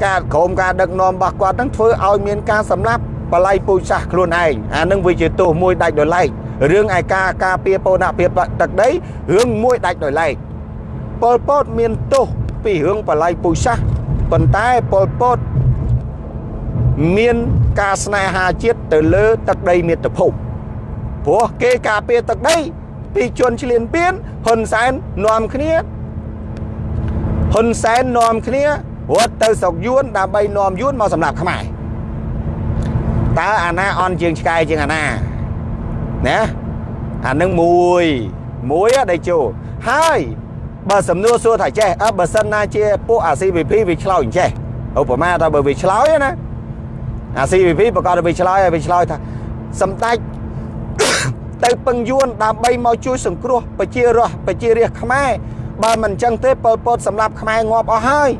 ការក្រុមការដឹកនាំរបស់គាត់ហ្នឹងធ្វើឲ្យមានការសម្លាប់បល័យពូជសាសខ្លួនឯងអានឹងវាជាទោសមួយដាច់ដោយឡែករឿងឯការការពារពនៈភាពទឹកដីរឿងមួយដាច់ដោយឡែកប៉ុលពតមានទោសពីរឿងបល័យពូជសាសប៉ុន្តែប៉ុលពត មានការស្នេហាជាតិទៅលើទឹកដីមាតុភូមិព្រោះគេការពារទឹកដី ពីជនឈ្លានពានហ៊ុនសែននាំគ្នាហ៊ុនសែននាំគ្នារត់ទៅស្រុកយួនដើម្បីនាំយួនមកសម្លាប់ខ្មែរតើអាណាអន់ជាងឆ្កែជាងអាណាណាអានឹងមួយមួយដេជោហើយបើសំណួរសួរថាចេះអើបើសិនណាជាពួកអា CVP វាឆ្លោយចេះឧបមាថាបើវាឆ្លោយណា អា CVP ប្រកាសទៅឆ្លើយឲ្យវាឆ្លើយថាសម្ដេចទៅពឹងយួនដើម្បីមកជួយសង្គ្រោះប្រជារាស្ត្រប្រជារាស្ត្រខ្មែរបើមិនអញ្ចឹងទេប៉ុលពតសម្រាប់ខ្មែរងាប់អស់ហើយ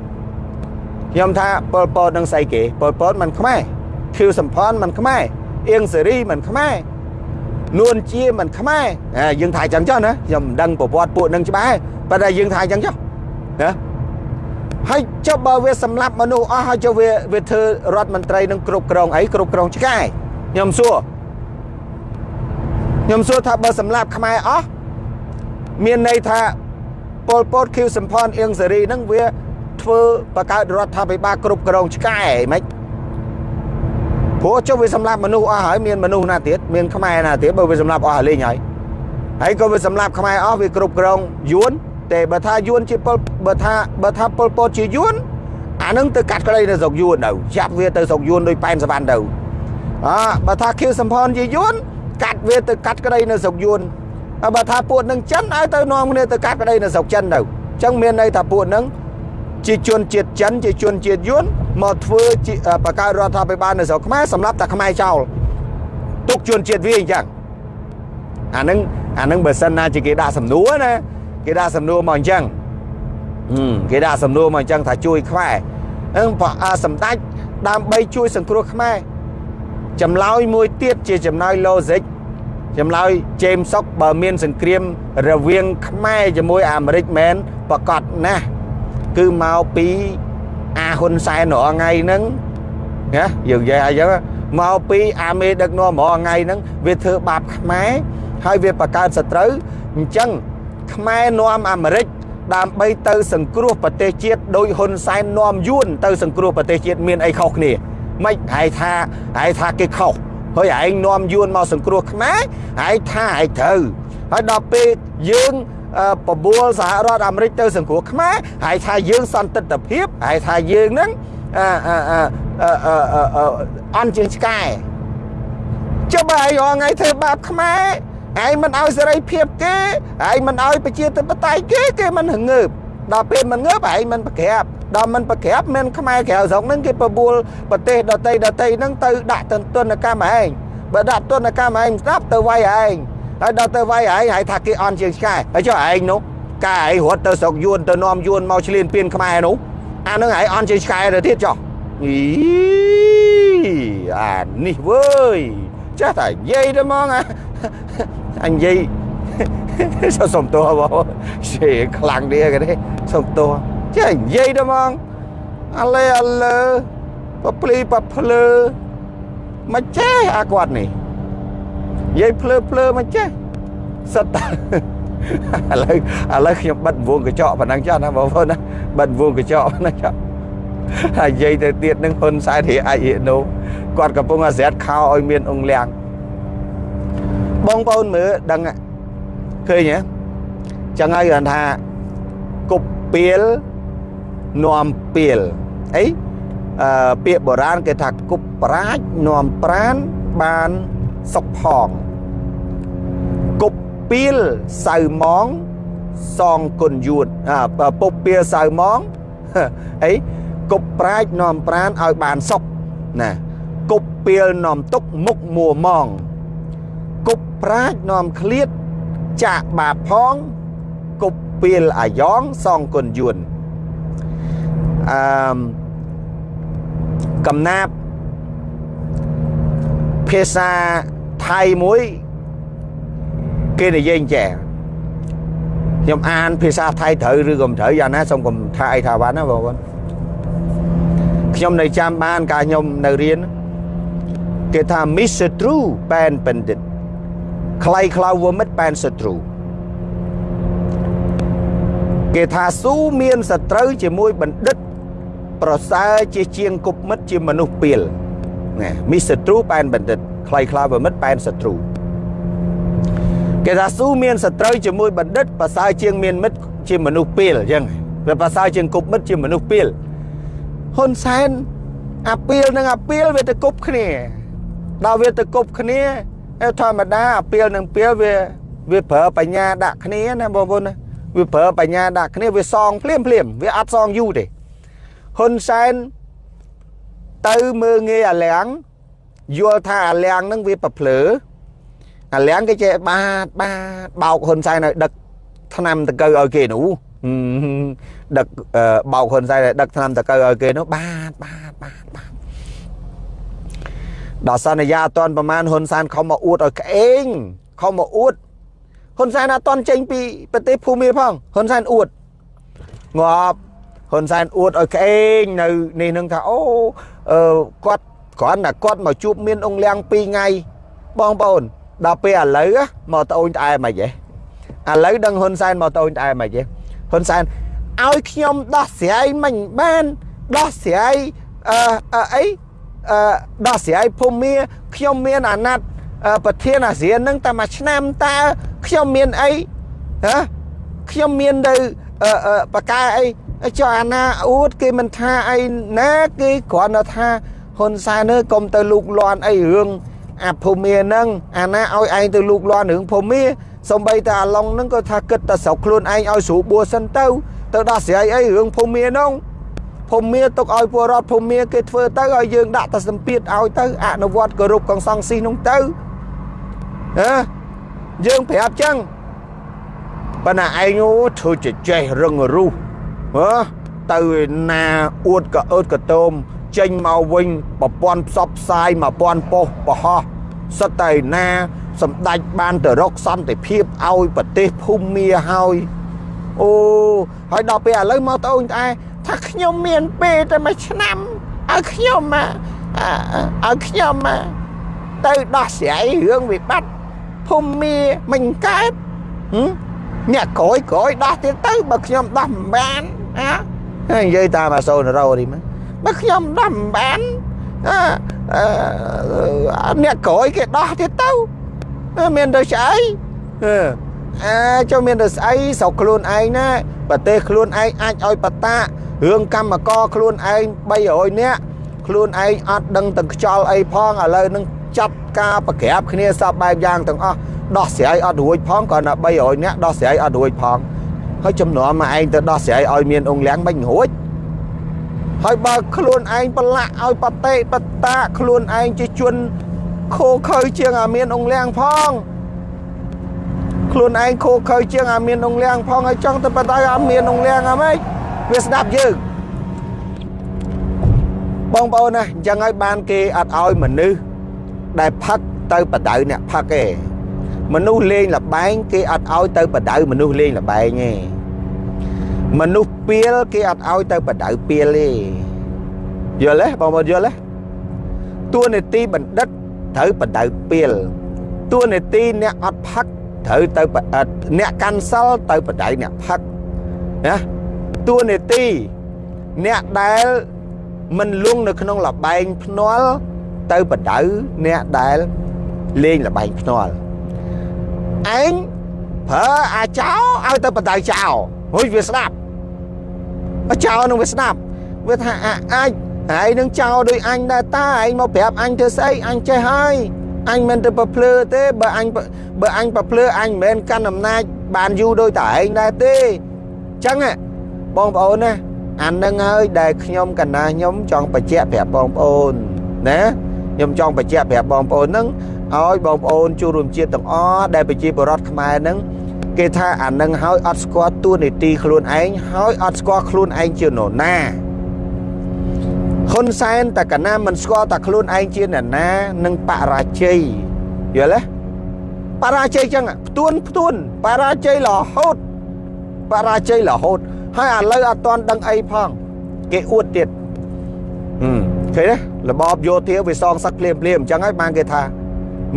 ខ្ញុំថាប៉ុលពតនឹងស្អីគេប៉ុលពតមិនខ្មែរខៀវសំផនមិនខ្មែរអៀងសេរីមិនខ្មែរនួនជាមិនខ្មែរយើងថាអញ្ចឹងចុះណាខ្ញុំមិនដឹងប្រវត្តិពួកនឹងច្បាស់ប៉ុន្តែយើងថាអញ្ចឹងចុះណា ហើយចុះបើវាសម្លាប់មនុស្សអស់ហើយចុះវាវាធ្វើរដ្ឋមន្ត្រីនឹងគ្រប់គ្រងអីគ្រប់គ្រងឆ្កែខ្ញុំសួរខ្ញុំសួរថាបើសម្លាប់ខ្មែរអស់មានន័យថាពលពតខៀវសំផនអៀងសេរីនឹងវាធ្វើបង្កើតរដ្ឋាភិបាលគ្រប់គ្រងឆ្កែហ្មងព្រោះចុះវាសម្លាប់មនុស្សអស់ហើយមានមនុស្សណាទៀតមានខ្មែរណាទៀតបើវាសម្លាប់អស់ហើយលេងហើយហើយក៏វាសម្លាប់ខ្មែរអស់វាគ្រប់គ្រងយួន ទេបើថាយួនជាពលបើថាបើថាពលពតជាយួនអានឹងទៅកាត់ក្តីនៅស្រុកយួនទៅចាប់វាទៅស្រុកយួនដោយប៉ែនសវណ្ណទៅអើបើថាខៀវសំផនជាយួនកាត់វាទៅកាត់ក្តីនៅស្រុកយួនបើថាពួកនឹងចិនឲ្យទៅនាំគ្នាទៅកាត់ក្តីនៅស្រុកចិនទៅអញ្ចឹងមានន័យថាពួកនឹងជាជនជាតិចិនជាជនជាតិយួនមកធ្វើបកកើតរដ្ឋាភិបាលនៅស្រុកខ្មែរសម្រាប់តែខ្មែរចោលទុកជនជាតិវាអញ្ចឹងអានឹងអានឹងបើសិនណាជាគេដាក់សំណួរណា គេដាក់សំណួរមកអញ្ចឹងគេដាក់សំណួរមកអញ្ចឹងថាជួយខ្មែរអឹងសម្ដេចដើម្បីជួយសង្គ្រោះខ្មែរចម្លើយមួយទៀតជាចម្លើយ logic ចម្លើយ James Sock បើមានសង្គ្រាមរវាងខ្មែរជាមួយអាមេរិកមែនប្រកាសណាស់គឺមកពីអាហ៊ុនសែនរាល់ថ្ងៃហ្នឹងណាយើងនិយាយអញ្ចឹងមកពីអាមេដឹកនាំរាល់ថ្ងៃហ្នឹងវាធ្វើបាបខ្មែរហើយវាបង្កើតសត្រូវអញ្ចឹង ខ្មែរនាំអាមេរិកដើម្បីទៅសង្គ្រោះប្រទេសជាតិដោយហ៊ុនសែននាំយួនទៅសង្គ្រោះប្រទេសជាតិមានអីខុសគ្នាមិនហើយថាហើយថាគេខុសហើយឯងនាំយួនមកសង្គ្រោះខ្មែរហើយថាឯងត្រូវហើយដល់ពេលយើងបបួលសហរដ្ឋអាមេរិកទៅសង្គ្រោះខ្មែរហើយថាយើងសន្តិទ្ធភាពហើយថាយើងហ្នឹងអឺអឺអឺអឺអន់ជាងឆ្កែចុះបើឯងរងថ្ងៃធ្វើបាបខ្មែរ ឯងមិនឲ្យសេរីភាពគេឯងមិនឲ្យប្រជាធិបតេយ្យគេគេមិនងើបដល់ពេលមិនងើបឯងមិនប្រក្រាបដល់មិនប្រក្រាបមានខ្មែរក្រៅស្រុកហ្នឹងគេបបួលប្រទេសដតីដតីហ្នឹងទៅដាក់ទន្ទនកម្មឯងបើដាក់ទណ្ឌកម្មឯងស្ដាប់ទៅវាយឯងហើយដល់ទៅវាយឯងហើយថាគេអន់ជាងឆ្កែហើយចុះឯងនោះកាឯងរត់ទៅស្រុកយួនទៅនាំយួនមកឆ្លៀនពៀនខ្មែរនោះអានឹងឯងអន់ជាងឆ្កែទៅទៀតចុះអីអានេះវើយចាស់តែនិយាយទៅហ្មងអ ញនិយាយសុំទោសបងជេខ្លាំងនេះគេនេះសុំទោសចេះនិយាយទៅហ្មងអាឡេអាលើបភ្លីបភ្លើមកចេះអាគាត់នេះនិយាយភ្លើភ្លើមកចេះសិតតែឥឡូវឥឡូវខ្ញុំបិទវងកញ្ចក់ប៉ុណ្ណឹងចុះណាបងប្អូនណាបិទវងកញ្ចក់ប៉ុណ្ណឹងចុះហើយនិយាយទៅទៀតនឹងហ៊ុនសែនរីអាចរៀណូគាត់កំពុងអាស្រែតខោឲ្យមានអង្គលៀង បងប្អូនមើលដឹងឃើញទេចឹងហើយគាត់ថាគប់ពៀលនាំពៀលអីអឺពាក្យបុរាណគេថាគប់ប្រាជ្ញនាំប្រានបានសុខផងគប់ពៀលសៅម៉ងសងគុណយួនអាពុបពៀលសៅម៉ងអីគប់ប្រាជ្ញនាំប្រានឲ្យបានសុខណាគប់ពៀលនាំទុកមុខមួម៉ង គប់ប្រាជ្ញនាំឃ្លាត ចាក់បាបផងគប់ពៀលអាយ៉ងសងគុណយួនអឺកំណាប់ភាសាថៃមួយគេនិយាយអញ្ចេះខ្ញុំអានភាសាថៃត្រូវឬក៏មិនត្រូវយ៉ាងណាសូមកុំថាអីថាវ៉ាន់ណាបងប្អូនខ្ញុំនៅចាំបានកាលខ្ញុំនៅរៀនគេថា Mr. True ប៉ែនបណ្ឌិត ខ្លៃខ្លៅវមិត្តប៉ែនសត្រូវគេថាស៊ូមានសត្រូវជាមួយបណ្ឌិត ប្រសើរជាជាងគប់មិត្តជាមនុស្សពីលណាមីសត្រូវប៉ែនបណ្ឌិតខ្លៃខ្លៅមិត្តប៉ែនសត្រូវគេថាស៊ូមានសត្រូវជាមួយបណ្ឌិតប្រសើរជាងមានមិត្តជាមនុស្សពីលអញ្ចឹងវាប្រសើរជាងគប់មិត្តជាមនុស្សពីលហ៊ុនសែនអាពីលនិងអាពីលវាទៅគប់គ្នាដល់វាទៅគប់គ្នា ធម្មតាអាពីលនិងពីលវាវាប្រើបញ្ញាដាក់គ្នាណាបងប្អូនណាវាប្រើបញ្ញាដាក់គ្នាវាសងភ្លាមភ្លាមវាអត់សងយូរទេហ៊ុនសែនទៅមើងងាយអាលៀងយល់ថាអាលៀងនឹងវាប្រភ្លើអាលៀងគេចេះបាទបាទបោកហ៊ុនសែនឲ្យដឹកឆ្នាំតកៅឲ្យគេនោះដឹកបោកហ៊ុនសែនឲ្យដឹកឆ្នាំតកៅឲ្យគេនោះបាទបាទបាទបាទ ដល់សន្យាអត់តប្រមាណហ៊ុនសែនខំមកអួតឲ្យក្អេងខំមកអួតហ៊ុនសែនអត់តចេញពីប្រទេសភូមាផងហ៊ុនសែនអួតងាប់ហ៊ុនសែនអួតឲ្យក្អេងនៅនេះនឹងថាអូអឺគាត់គ្រាន់តែគាត់មកជួបមានអង្គលៀង2ថ្ងៃបងប្អូនដល់ពេលឥឡូវមកត្អូញត្អែមិនហ៎ឥឡូវដឹងហ៊ុនសែនមកត្អូញត្អែមិនហ៎ហ៊ុនសែនឲ្យខ្ញុំដោះស្រាយមិនបានដោះស្រាយអឺអីអឺ ដោះស្រាយភូមិខ្ញុំមានអាណត្តិប្រធានអាស៊ាននឹងតែមួយឆ្នាំតើខ្ញុំមានអីហ៎ខ្ញុំមានទៅបកកែអីចុះអាណាអួតគេមិនថាអីណាគេគ្រាន់តែថាហ៊ុនសែននេះកុំទៅលូកលាន់អីរឿងអាភូមិហ្នឹងអាណាឲ្យឯងទៅលូកលាន់រឿងភូមិសំបីតែអាឡុងហ្នឹងក៏ថាគិតតែស្រុកខ្លួនឯងឲ្យស្រួលបួសិនទៅទៅដោះស្រាយអីរឿងភូមិហ្នឹង ភូមិទុកឲ្យពលរដ្ឋភូមិគេធ្វើទៅឲ្យយើងដាក់តែសម្ពាធឲ្យទៅអនុវត្តគោរពកងសង្ស៊ីនោះទៅហ៎យើងប្រាប់ចឹងប៉ុន្តែឯងអូធ្វើចេចេះរឹងរូសហ៎ទៅណាអួតក៏អឺតក៏តោមចេញមកវិញប្រព័ន្ធផ្សព្វផ្សាយ1000ប៉ុស្តិ៍បរោះសិតតែណាសម្ដេចបានទៅរកសន្តិភាពឲ្យប្រទេសភូមាហើយអូហើយដល់ពេលឥឡូវមកត្អូញត្អែ ថាខ្ញុំមានពេលតែមួយឆ្នាំឲ្យខ្ញុំឲ្យខ្ញុំទៅដោះស្រាយរឿងវិបត្តិភូមាមិនកើតអ្នកក្រោយក្រោយដោះទៀតទៅបើខ្ញុំដោះមិនបានណានិយាយតាមអាសូនរោនេះមកបើខ្ញុំដោះមិនបានអឺអ្នកក្រោយគេដោះទៀតទៅមានទៅស្អីអើចុះមានទៅស្អីស្រុកខ្លួនឯងណាប្រទេសខ្លួនឯងអាចឲ្យបតា រឿងកម្មករខ្លួនឯង300នាក់ខ្លួនឯងអត់ដឹងទាំងខ្យល់អីផងឥឡូវនឹងចាត់ការប្រក្រាបគ្នាសពបែបយ៉ាងទាំងអស់ដោះស្រាយអត់រួចផងគ្រាន់តែ300នាក់ដោះស្រាយអត់រួចផងហើយចំនួនមកឯងទៅដោះស្រាយឲ្យមានអង្គលៀងមិនរួចហើយបើខ្លួនឯងប្រឡាក់ឲ្យបតិបតាខ្លួនឯងជាជនខូខើជាងអាមានអង្គលៀងផងខ្លួនឯងខូខើជាងអាមានអង្គលៀងផងហើយចង់ទៅបតៃអាមានអង្គលៀងអាម៉េច វាស្ដាប់យើងបងប្អូនណាអញ្ចឹងហើយបានគេអត់ឲ្យមនុស្សដែលផឹកទៅបដៅអ្នកផឹកទេមនុស្សលេងលបែងគេអត់ឲ្យទៅបដៅមនុស្សលេងលបែងទេមនុស្សពៀលគេអត់ឲ្យទៅបដៅពៀលទេយល់ទេបងប្អូនយល់ទេតួនាទីបណ្ឌិតត្រូវបដៅពៀលតួនាទីអ្នកអត់ផឹកត្រូវទៅអ្នកកាន់សិលទៅបដៅអ្នកផឹកណា តួនាទីអ្នកដែលមិនលងនៅក្នុងលបែងភ្នាល់ទៅបដៅអ្នកដែលលេងលបែងភ្នាល់ឯងប្រើអាចោឲ្យទៅបដៅចោហុយវាស្ដាប់ចោនឹងវាស្ដាប់វាថាអាចហើយនឹងចោដោយអញដែរតាឯងមកប្រាប់អញធ្វើស្អីអញចេះហើយអញមិនទៅប្រភ្លឺទេបើអញបើអញប្រភ្លឺអញមិនមែនកាន់អំណាចបានយូរដោយតែឯងដែរទេអញ្ចឹង បងប្អូនណាអានឹងហើយដែលខ្ញុំកណាខ្ញុំចង់បញ្ជាក់ប្រាប់បងប្អូនណាខ្ញុំចង់បញ្ជាក់ប្រាប់បងប្អូនហ្នឹងឲ្យបងប្អូនជួបរួមជាតិទាំងអស់ដែលប្រជាពលរដ្ឋខ្មែរហ្នឹងគេថាអានឹងហើយអត់ស្គាល់តួនាទីខ្លួនឯងហើយអត់ស្គាល់ខ្លួនឯងជានរណាហ៊ុនសែនតែកណាមិនស្គាល់តែខ្លួនឯងជាអ្នកណានឹងបរាជ័យយល់ទេបរាជ័យចឹងផ្ទួនផ្ទួនបរាជ័យរហូតបរាជ័យរហូត ហើយឥឡូវអត់ទាន់ដឹងអីផង គេអួតទៀតហឹមឃើញទេរបបយោធាវាសងសឹកភ្លាមភ្លាមអញ្ចឹងហើយបានគេថា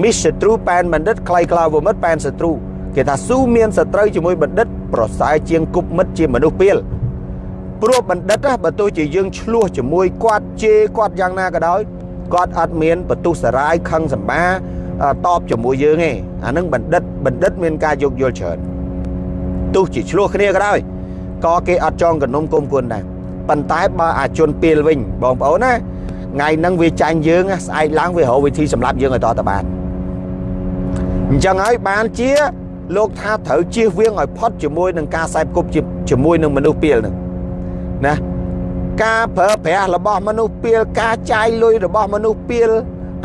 មិសត្រូប៉ែនបណ្ឌិតខ្លៃក្លាវមិត្តប៉ែនសត្រូគេថាស៊ូមានសត្រូវជាមួយបណ្ឌិត ប្រសើរជាងគប់មិត្តជាមនុស្សពីលព្រោះបណ្ឌិតបើទោះជាយើងឆ្លោះជាមួយគាត់ជេរគាត់យ៉ាងណាក៏ដោយគាត់អត់មានបន្ទុះសារាយខឹងសម្បាតបជាមួយយើងទេអានឹងបណ្ឌិតបណ្ឌិតមានការយោគយល់ច្រើនទោះជាឆ្លោះគ្នាក៏ដោយ ក៏គេអត់ចងកនុំគុំគុណដែរប៉ុន្តែបើអាជនពីលវិញបងប្អូនណាថ្ងៃហ្នឹងវាចាញ់យើងស្អែកឡើងវារកវិធីសម្រាប់យើងឲ្យតតបានអញ្ចឹងហើយបានជាលោកថាត្រូវជៀសវាងឲ្យផុតជាមួយនឹងការសែបគប់ជាមួយនឹងមនុស្សពីលហ្នឹងណាការប្រើប្រាស់របស់មនុស្សពីលការចាយលុយរបស់មនុស្សពីល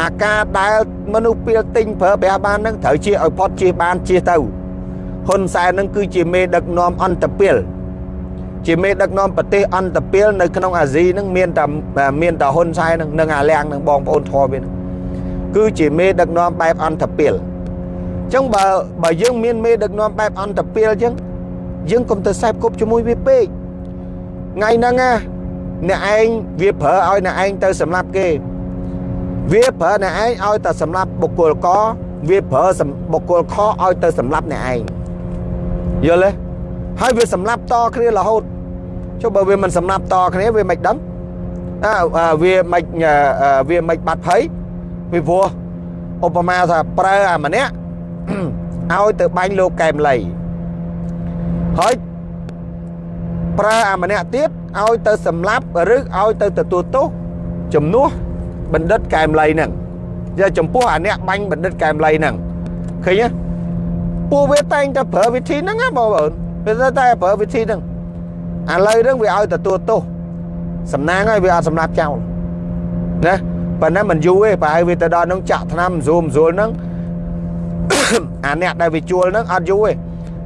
អាការដែលមនុស្សពីលទិញប្រើប្រាស់បានហ្នឹងត្រូវជៀសឲ្យផុតជៀសបានជៀសទៅហ៊ុនសែនហ្នឹងគឺជាមេដឹកនាំអន្តពាល ជាមេដឹកនាំប្រទេសអន្តពាលនៅក្នុងអាស៊ីហ្នឹងមានតែមានតែហ៊ុនសែនហ្នឹងនឹងអាលៀងនឹងបងប្អូនធម៌វាគឺជាមេដឹកនាំបែបអន្តពាលអញ្ចឹងបើបើយើងមានមេដឹកនាំបែបអន្តពាលអញ្ចឹងយើងកុំទៅសែបគប់ជាមួយវាពេកថ្ងៃហ្នឹងណាអ្នកឯងវាប្រើឲ្យអ្នកឯងទៅសម្លាប់គេវាប្រើអ្នកឯងឲ្យតែសម្លាប់បុគ្គលកវាប្រើបុគ្គលខឲ្យទៅសម្លាប់អ្នកឯងយល់ទេ ហើយវាសម្លាប់តគ្នារហូតចុះបើវាមិនសម្លាប់តគ្នាវាមិនដឹងអើវាមិនវាមិនបាត់ភ័យពីព្រោះឧបមាថាប្រើអាម្នាក់ឲ្យទៅបាញ់លោកកែមលីហើយប្រើអាម្នាក់ទៀតឲ្យទៅសម្លាប់ឬឲ្យទៅទទួលទោសជំនួសបណ្ឌិតកែមលីហ្នឹងយកចំពោះអាអ្នកបាញ់បណ្ឌិតកែមលីហ្នឹងឃើញទេពួកវាតែងតែប្រើវិធីហ្នឹងណាបងប្អូន វាតែប្រើវិធីហ្នឹងឥឡូវហ្នឹងវាឲ្យទទួលទោសសំណាងហើយវាអត់សម្លាប់ចោលណាប៉ុន្តែមិនយូរទេប្រហែលវាទៅដល់ហ្នឹងចាក់ថ្នាំស្រួលស្រួលហ្នឹងអាអ្នកដែលវាជួលហ្នឹងអត់យូរទេ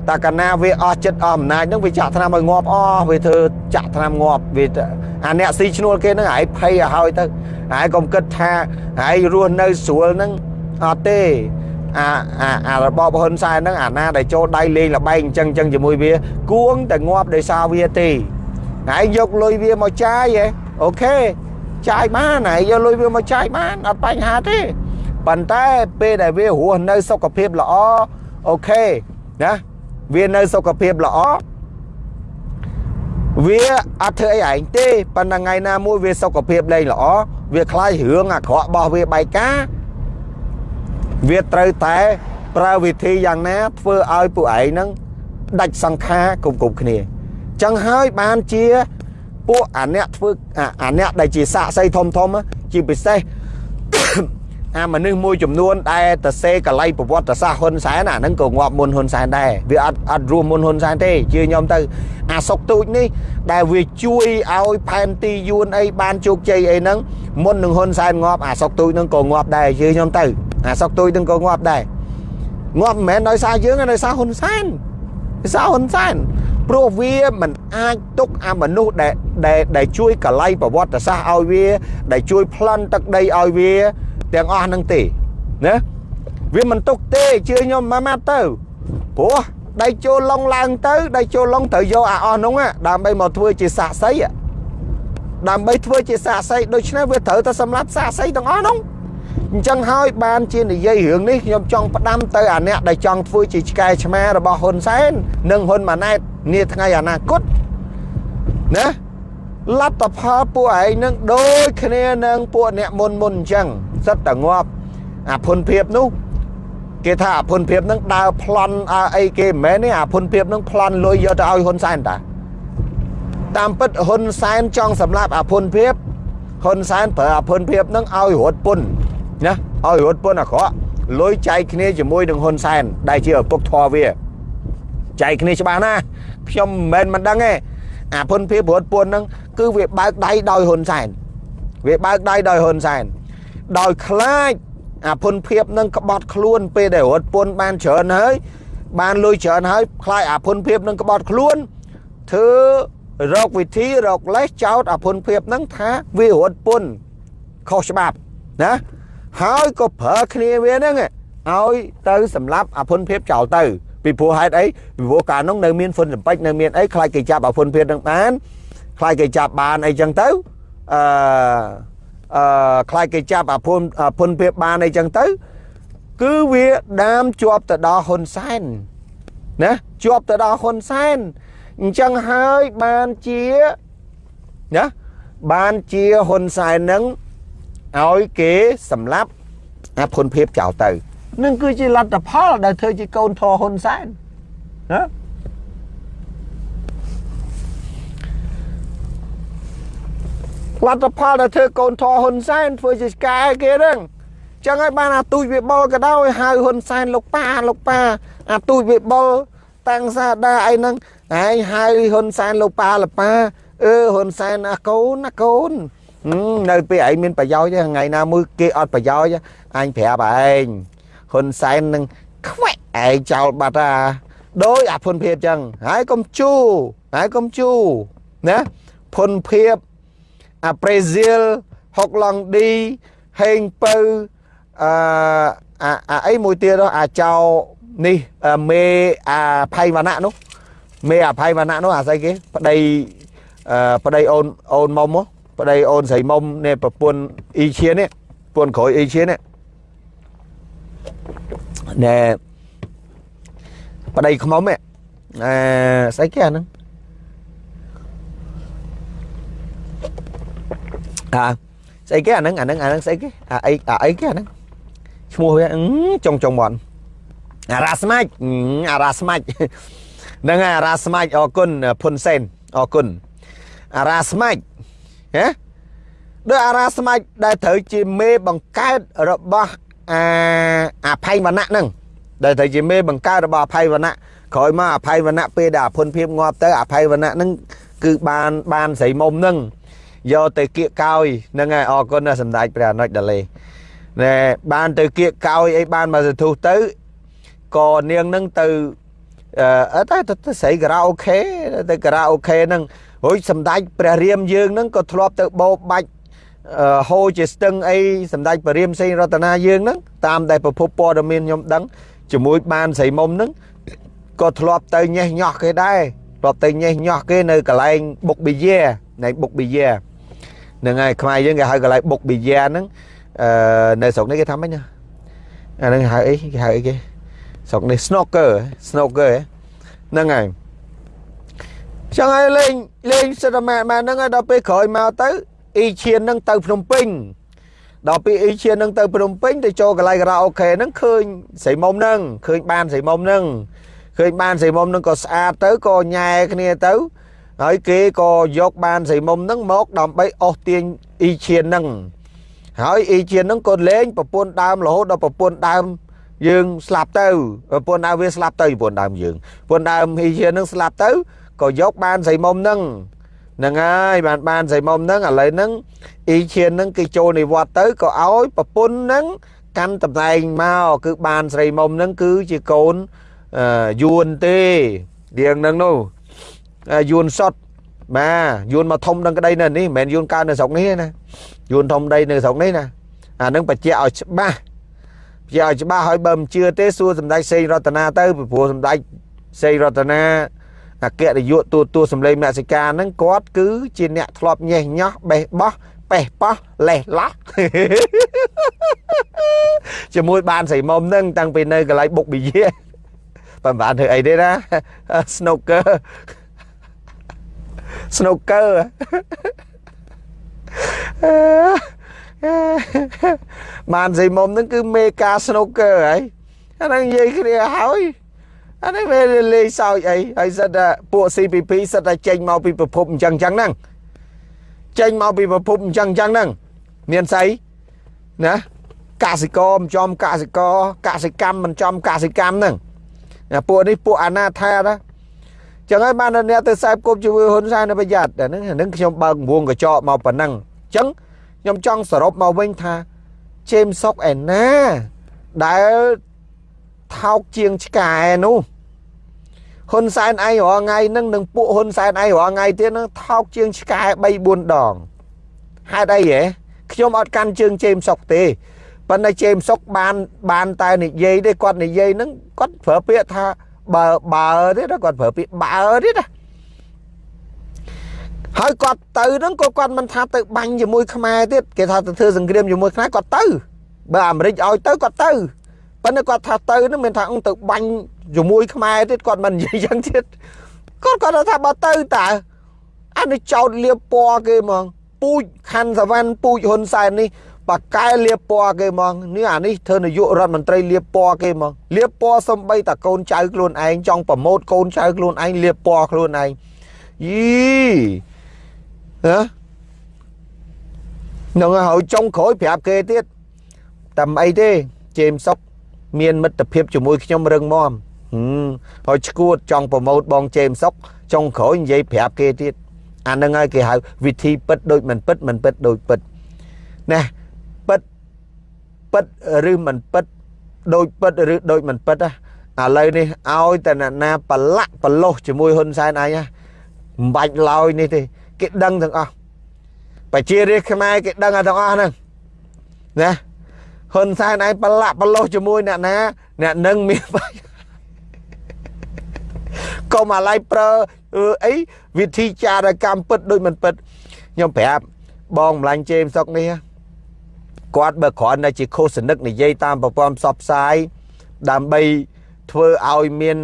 តែកាលណាវាអស់ចិត្តអស់អំណាចហ្នឹងវាចាក់ថ្នាំឲ្យងាប់អស់វាធ្វើចាក់ថ្នាំងាប់វាអាអ្នកស៊ីឈ្នួលគេហ្នឹងហើយភ័យឲ្យហើយទៅហើយកុំគិតថាហើយរស់នៅស្រួលហ្នឹងអត់ទេ អាអាអារបបហ៊ុនសែនហ្នឹងអាណាដែលចូលដៃលេងលបែងអញ្ចឹងអញ្ចឹងជាមួយវា គួងតែងាប់ដោយសារវាទេហើយយកលុយវាមកចាយហ៎អូខេចាយបានហើយយកលុយវាមកចាយបានអត់បញ្ហាទេប៉ុន្តែពេលដែលវារស់នៅសុខភាពល្អអូខេណាវានៅសុខភាពល្អវាអត់ធ្វើអីឯងទេប៉ុន្តែថ្ងៃណាមួយវាសុខភាពលែងល្អវាខ្លាចរឿងអាក្រក់របស់វាបែកការ វាត្រូវតែប្រើវិធីយ៉ាងណាធ្វើឲ្យពួកឯងហ្នឹងដាច់សង្ខារគ្រប់គ្រប់គ្នាចឹងហើយបានជាពួកអាអ្នកធ្វើអាអ្នកដែលជាសាកសីធំធំជាពិសេសអាមនុស្សមួយចំនួនដែលតសេកលៃប្រវត្តិសាស្ត្រហ៊ុនសែនអាហ្នឹងក៏ងាប់មុនហ៊ុនសែនដែរវាអត់អត់រស់មុនហ៊ុនសែនទេជឿខ្ញុំទៅអាសុកទូចនេះដែលវាជួយឲ្យផែនទីយួនអីបានជោគជ័យអីហ្នឹងមុននឹងហ៊ុនសែនងាប់អាសុកទូចហ្នឹងក៏ងាប់ដែរជឿខ្ញុំទៅ អាសុកទូចហ្នឹងក៏ងាប់ដែរងាប់មិនមែនដោយសារយើងទេដោយសារហ៊ុនសែនដោយសារហ៊ុនសែនព្រោះវាមិនអាចទុកអាមនុស្សដែលដែលជួយកលៃប្រវត្តិសាស្ត្រឲ្យវា ដែលជួយប្លន់ទឹកដីឲ្យវា ទាំងអស់ហ្នឹងទេណាវាមិនទុកទេជឿខ្ញុំមកមកទៅព្រោះដៃចូលឡុងឡើងទៅដៃចូលឡុងត្រូវយកអាអស់នោះដើម្បីមកធ្វើជាសាក់សីដើម្បីធ្វើជាសាក់សីដូច្នេះវាត្រូវតែសម្រាប់សាក់សីទាំងអស់នោះ អញ្ចឹងហើយបានជានិយាយរឿងនេះខ្ញុំចង់ផ្ដាំទៅអាអ្នកដែលចង់ធ្វើជាឆ្កែឆ្មារបស់ហ៊ុនសែននិងហ៊ុនម៉ាណែតនាថ្ងៃអនាគតណាលទ្ធផលពួកឯងនឹងដូចគ្នានឹងពួកអ្នកមុនមុនអញ្ចឹងសិតតែងាប់អាភុនភាពនោះគេថាអាភុនភាពនឹងដើរប្លន់អីគេមិនមែនទេអាភុនភាពនឹងប្លន់លុយយកទៅឲ្យហ៊ុនសែនតាតាមពិតហ៊ុនសែនចង់សម្លាប់អាភុនភាពហ៊ុនសែនប្រើអាភុនភាពនឹងឲ្យរត់ពុន ណាឲ្យរត់ពុនអាក្រក់លុយចែកគ្នាជាមួយនឹងហ៊ុនសែនដែលជាឪពុកធរវាចែកគ្នាច្បាស់ណាស់ខ្ញុំមិនមែនមិនដឹងទេអាភុនភាពរត់ពុននឹងគឺវាបើកដៃដោយហ៊ុនសែនវាបើកដៃដោយហ៊ុនសែនដោយខ្លាចអាភុនភាពនឹងក្បត់ខ្លួនពេលដែលរត់ពន្ធបានច្រើនហើយបានលុយច្រើនហើយខ្លាចអាភុនភាពនឹងក្បត់ខ្លួនធ្វើរកវិធីរកលេសចោតអាភុនភាពនឹងថាវារត់ពន្ធខុសច្បាប់ណា ហើយក៏ប្រើគ្នាវាហ្នឹងឲ្យទៅសម្លាប់អាភុនភាពចោលទៅពីព្រោះហេតុអីពីព្រោះកាលនោះនៅមានហ្វុនសម្ពេចនៅមានអីខ្លាចគេចាប់អាភុនភាពនឹងបានខ្លាចគេចាប់បានអីចឹងទៅអឺអឺខ្លាចគេចាប់អាភុនភុនភាពបានអីចឹងទៅ គឺវាដាមជាប់ទៅដល់ហ៊ុនសែនណាជាប់ទៅដល់ហ៊ុនសែនអញ្ចឹងហើយបានជាណាបានជាហ៊ុនសែននឹង ឲ្យគេសម្លាប់អាភុនភាពចោលទៅនឹងគឺជាលទ្ធផលដែលធ្វើជាកូនធរហ៊ុនសែនណាលទ្ធផលដែលធ្វើកូនធរហ៊ុនសែនធ្វើជាឆ្កែគេហ្នឹងចឹងហើយបានអាទូចវាបុលក៏ដោយហៅហ៊ុនសែនលោកប៉ាលោកប៉ាអាទូចវាបុលតាំងសាដាអីហ្នឹងហើយហៅហ៊ុនសែនលោកប៉ាលោកប៉ាអឺហ៊ុនសែនអាកូនអាកូន នៅពេលឯងមានប្រយោជន៍ទេថ្ងៃណាមួយគេអត់ប្រយោជន៍អញប្រាប់ឯងហ៊ុនសែននឹងខ្វែកឯងចោលបាត់អាដោយអាភុនភាពចឹងហើយកុំជូហើយកុំជូណាភុនភាពអាប្រេស៊ីលហុកឡង់ឌីហេងពៅអឺអាអីមួយទៀតអាចោនេះមេអាផៃវណ្ណៈនោះមេអាផៃវណ្ណៈនោះអាស្អីគេប្តីអឺប្តីអូនអូនមុំ ប្តីអូនស្រីមុំនេះប្រពន្ធអ៊ីឈៀននេះប្រពន្ធក្រោយអ៊ីឈៀននេះណែប្តីខ្មុំនេះអឺស្អីគេអាហ្នឹងអាស្អីគេអាហ្នឹងអាហ្នឹងអាហ្នឹងស្អីគេអាអីអាអីគេអាហ្នឹងឈ្មោះវាចុងចុងមាត់អារ៉ាស្មាច់អារ៉ាស្មាច់ហ្នឹងអារ៉ាស្មាច់អរគុណភុនសេនអរគុណអារ៉ាស្មាច់ ហ៎ដោយអារ៉ាស្មាច់ដែលត្រូវជាមេបង្កើតរបស់អាអភ័យវណ្ណៈហ្នឹងដែលត្រូវជាមេបង្កើតរបស់អភ័យវណ្ណៈក្រោយមកអភ័យវណ្ណៈពេលដែលអភុនភាពងាប់ទៅអភ័យវណ្ណៈហ្នឹងគឺបានបានស្រីមុំហ្នឹងយកទៅគៀកកោយហ្នឹងហើយអរគុណណាសម្ដេចព្រះអនុជដាលេណែបានទៅគៀកកោយអីបានមកសធុះទៅក៏នាងនឹងទៅ អឺតែទៅស្រីការ៉ាអូខេទៅការ៉ាអូខេហ្នឹងរួចសម្ដេចព្រះរាមយើងហ្នឹងក៏ធ្លាប់ទៅបោបាច់ហូរជាស្ទឹងអីសម្ដេចព្រះរាមសេងរតនាយើងហ្នឹងតាមដែលប្រភពព័ត៌មានខ្ញុំដឹងជាមួយបានស្រីមុំហ្នឹងក៏ធ្លាប់ទៅញេះញោះគេដែរធ្លាប់ទៅញេះញោះគេនៅកន្លែងបុកប៊ីយ៉ានៃបុកប៊ីយ៉ាហ្នឹងហើយខ្មែរយើងគេហៅកន្លែងបុកប៊ីយ៉ាហ្នឹងអឺនៅស្រុកនេះគេថាម៉េចណាអាហ្នឹងហៅអីគេហៅអីគេ ស្រុកនេះ snooker snooker ហ្នឹងហើយចឹងហើយលេងលេងសិតតែម៉ែម៉ែហ្នឹងហើយដល់ពេលក្រោយមកទៅអ៊ីឈៀនហ្នឹងទៅភ្នំពេញដល់ពេលអ៊ីឈៀនហ្នឹងទៅភ្នំពេញទៅចូលកន្លែងការ៉ាអូខេហ្នឹងឃើញស្រីមុំហ្នឹងឃើញបានស្រីមុំហ្នឹងឃើញបានស្រីមុំហ្នឹងក៏ស្អាតទៅក៏ញ៉ែគ្នាទៅហើយគេក៏យកបានស្រីមុំហ្នឹងមកដើម្បីអស់ទាញអ៊ីឈៀនហ្នឹងហើយអ៊ីឈៀនហ្នឹងក៏លេងប្រពន្ធដើមរហូតដល់ប្រពន្ធដើម យើងស្លាប់ទៅប្រពន្ធដើមវាស្លាប់ទៅប្រពន្ធដើមយើងប្រពន្ធដើមអ៊ីឈៀនហ្នឹងស្លាប់ទៅក៏យកបានស្រីមុំហ្នឹងហ្នឹងហើយបានបានស្រីមុំហ្នឹងឥឡូវហ្នឹងអ៊ីឈៀនហ្នឹងគេចូលនិវត្តទៅក៏ឲ្យប្រពន្ធហ្នឹងកាន់តំណែងមកគឺបានស្រីមុំហ្នឹងគឺជាកូនយួនទេរៀងហ្នឹងនោះយួនសុតបាទយួនមកធំនឹងក្តីនៅនេះមិនមែនយួនកើតនៅស្រុកនេះណាយួនធំដីនៅស្រុកនេះណាអានឹងបញ្ជាក់ឲ្យច្បាស់ បញ្ជាក់ឲ្យច្បាស់ហើយបើមិនជឿទេសួរសម្ដេចសេងរតនាទៅព្រោះសម្ដេចសេងរតនាអគ្គនាយកទូតួសម្លេងមនសិការហ្នឹងគាត់គឺជាអ្នកធ្លាប់ញេះញោះបេះបោះបេះប៉ោះលេះឡោះជាមួយបានស្រីមុំហ្នឹងតាំងពីនៅកន្លែងបុកប៊ីយេបើបានធ្វើអីទេណា snooker snooker បានស្រីមុំហ្នឹងគឺមេកា snooker ហើយអាហ្នឹងនិយាយគ្នាហើយអានេះវាលេងសើចអីហើយសិតតែពួក CPP សិតតែចេញមកពីប្រភពអញ្ចឹងអញ្ចឹងហ្នឹងចេញមកពីប្រភពអញ្ចឹងអញ្ចឹងហ្នឹងមានស្អីណាកសិករមិនចំកសិករកសិកម្មមិនចំកសិកម្មហ្នឹងពួកនេះពួកអាណាថាណាចឹងហើយបានអ្នកទៅខ្សែគប់ជាមួយហ៊ុនសែននៅប្រយ័ត្នតែហ្នឹងហ្នឹងខ្ញុំបើកវងកញ្ចក់មកប៉ុណ្ណឹងចឹង ខ្ញុំចង់សរុបមកវិញថាជេមសុកឯណាដែលថោកជាងឆ្កែនោះហ៊ុនសែនឯងរាល់ថ្ងៃហ្នឹងនឹងពួកហ៊ុនសែនឯងរាល់ថ្ងៃទៀតហ្នឹងថោកជាងឆ្កែ3 4ដងហេតុអីហ៎ខ្ញុំអត់កាន់ជើងជេមសុកទេប៉ុន្តែជេមសុកបានបានតែនិយាយទេគាត់និយាយហ្នឹងគាត់ប្រើពាក្យថាបើបើទៀតគាត់ប្រើពាក្យបើទៀតណា ហើយគាត់ទៅហ្នឹងក៏គាត់មិនថាទៅបាញ់ជាមួយខ្មែរទៀតគេថាទៅធ្វើសង្គ្រាមជាមួយខ្មែរគាត់ទៅបើអាមេរិកឲ្យទៅគាត់ទៅប៉ុន្តែគាត់ថាទៅហ្នឹងមានថាទៅបាញ់ជាមួយខ្មែរទៀតគាត់មិននិយាយយ៉ាងទៀតគាត់គាត់ថាបើទៅតើអានេះចោតលៀបពណ៌គេហ្មងពូជខាន់សវណ្ណពូជហ៊ុនសែននេះបកែលៀបពណ៌គេហ្មងនេះអានេះធ្វើនាយករដ្ឋមន្ត្រីលៀបពណ៌គេហ្មងលៀបពណ៌សំបីតាកូនចៅខ្លួនឯងចង់ប្រម៉ូតកូនចៅខ្លួនឯងលៀបពណ៌ខ្លួនឯងយី ហ៎នឹងហើយចុងក្រោយប្រាប់គេទៀតតែមិនអីទេជេមសុកមានមិត្តភាពជាមួយខ្ញុំរឹងមាំហើយឈួតចង់ប្រម៉ូតបងជេមសុកចុងក្រោយនិយាយប្រាប់គេទៀតអានឹងហើយគេហៅវិធីពិតដូចមិនពិតមិនពិតដូចពិតណាពិតពិតឬមិនពិតដូចពិតឬដូចមិនពិតណាឥឡូវនេះឲ្យតែអ្នកណាប្រឡាក់ប្រឡោះជាមួយហ៊ុនសែនឯងណាមិនបាច់ឡើយនេះទេ គេដឹងទាំងអស់ប្រជារាស្ត្រខ្មែរគេដឹងទាំងអស់ហ្នឹងណាហ៊ុនសែនឯងប្រឡាក់ប្រឡោះជាមួយអ្នកណាអ្នកនឹងមានបាយកុំអាឡ័យប្រើអីវិធីចារកម្មពិតដូចមិនពិតខ្ញុំប្រាប់បងម្លាញ់ជេមសុកនេះគាត់បើគ្រាន់តែជាខុសសនិកនិយាយតាមប្រព័ន្ធផ្សព្វផ្សាយដើម្បីធ្វើឲ្យមាន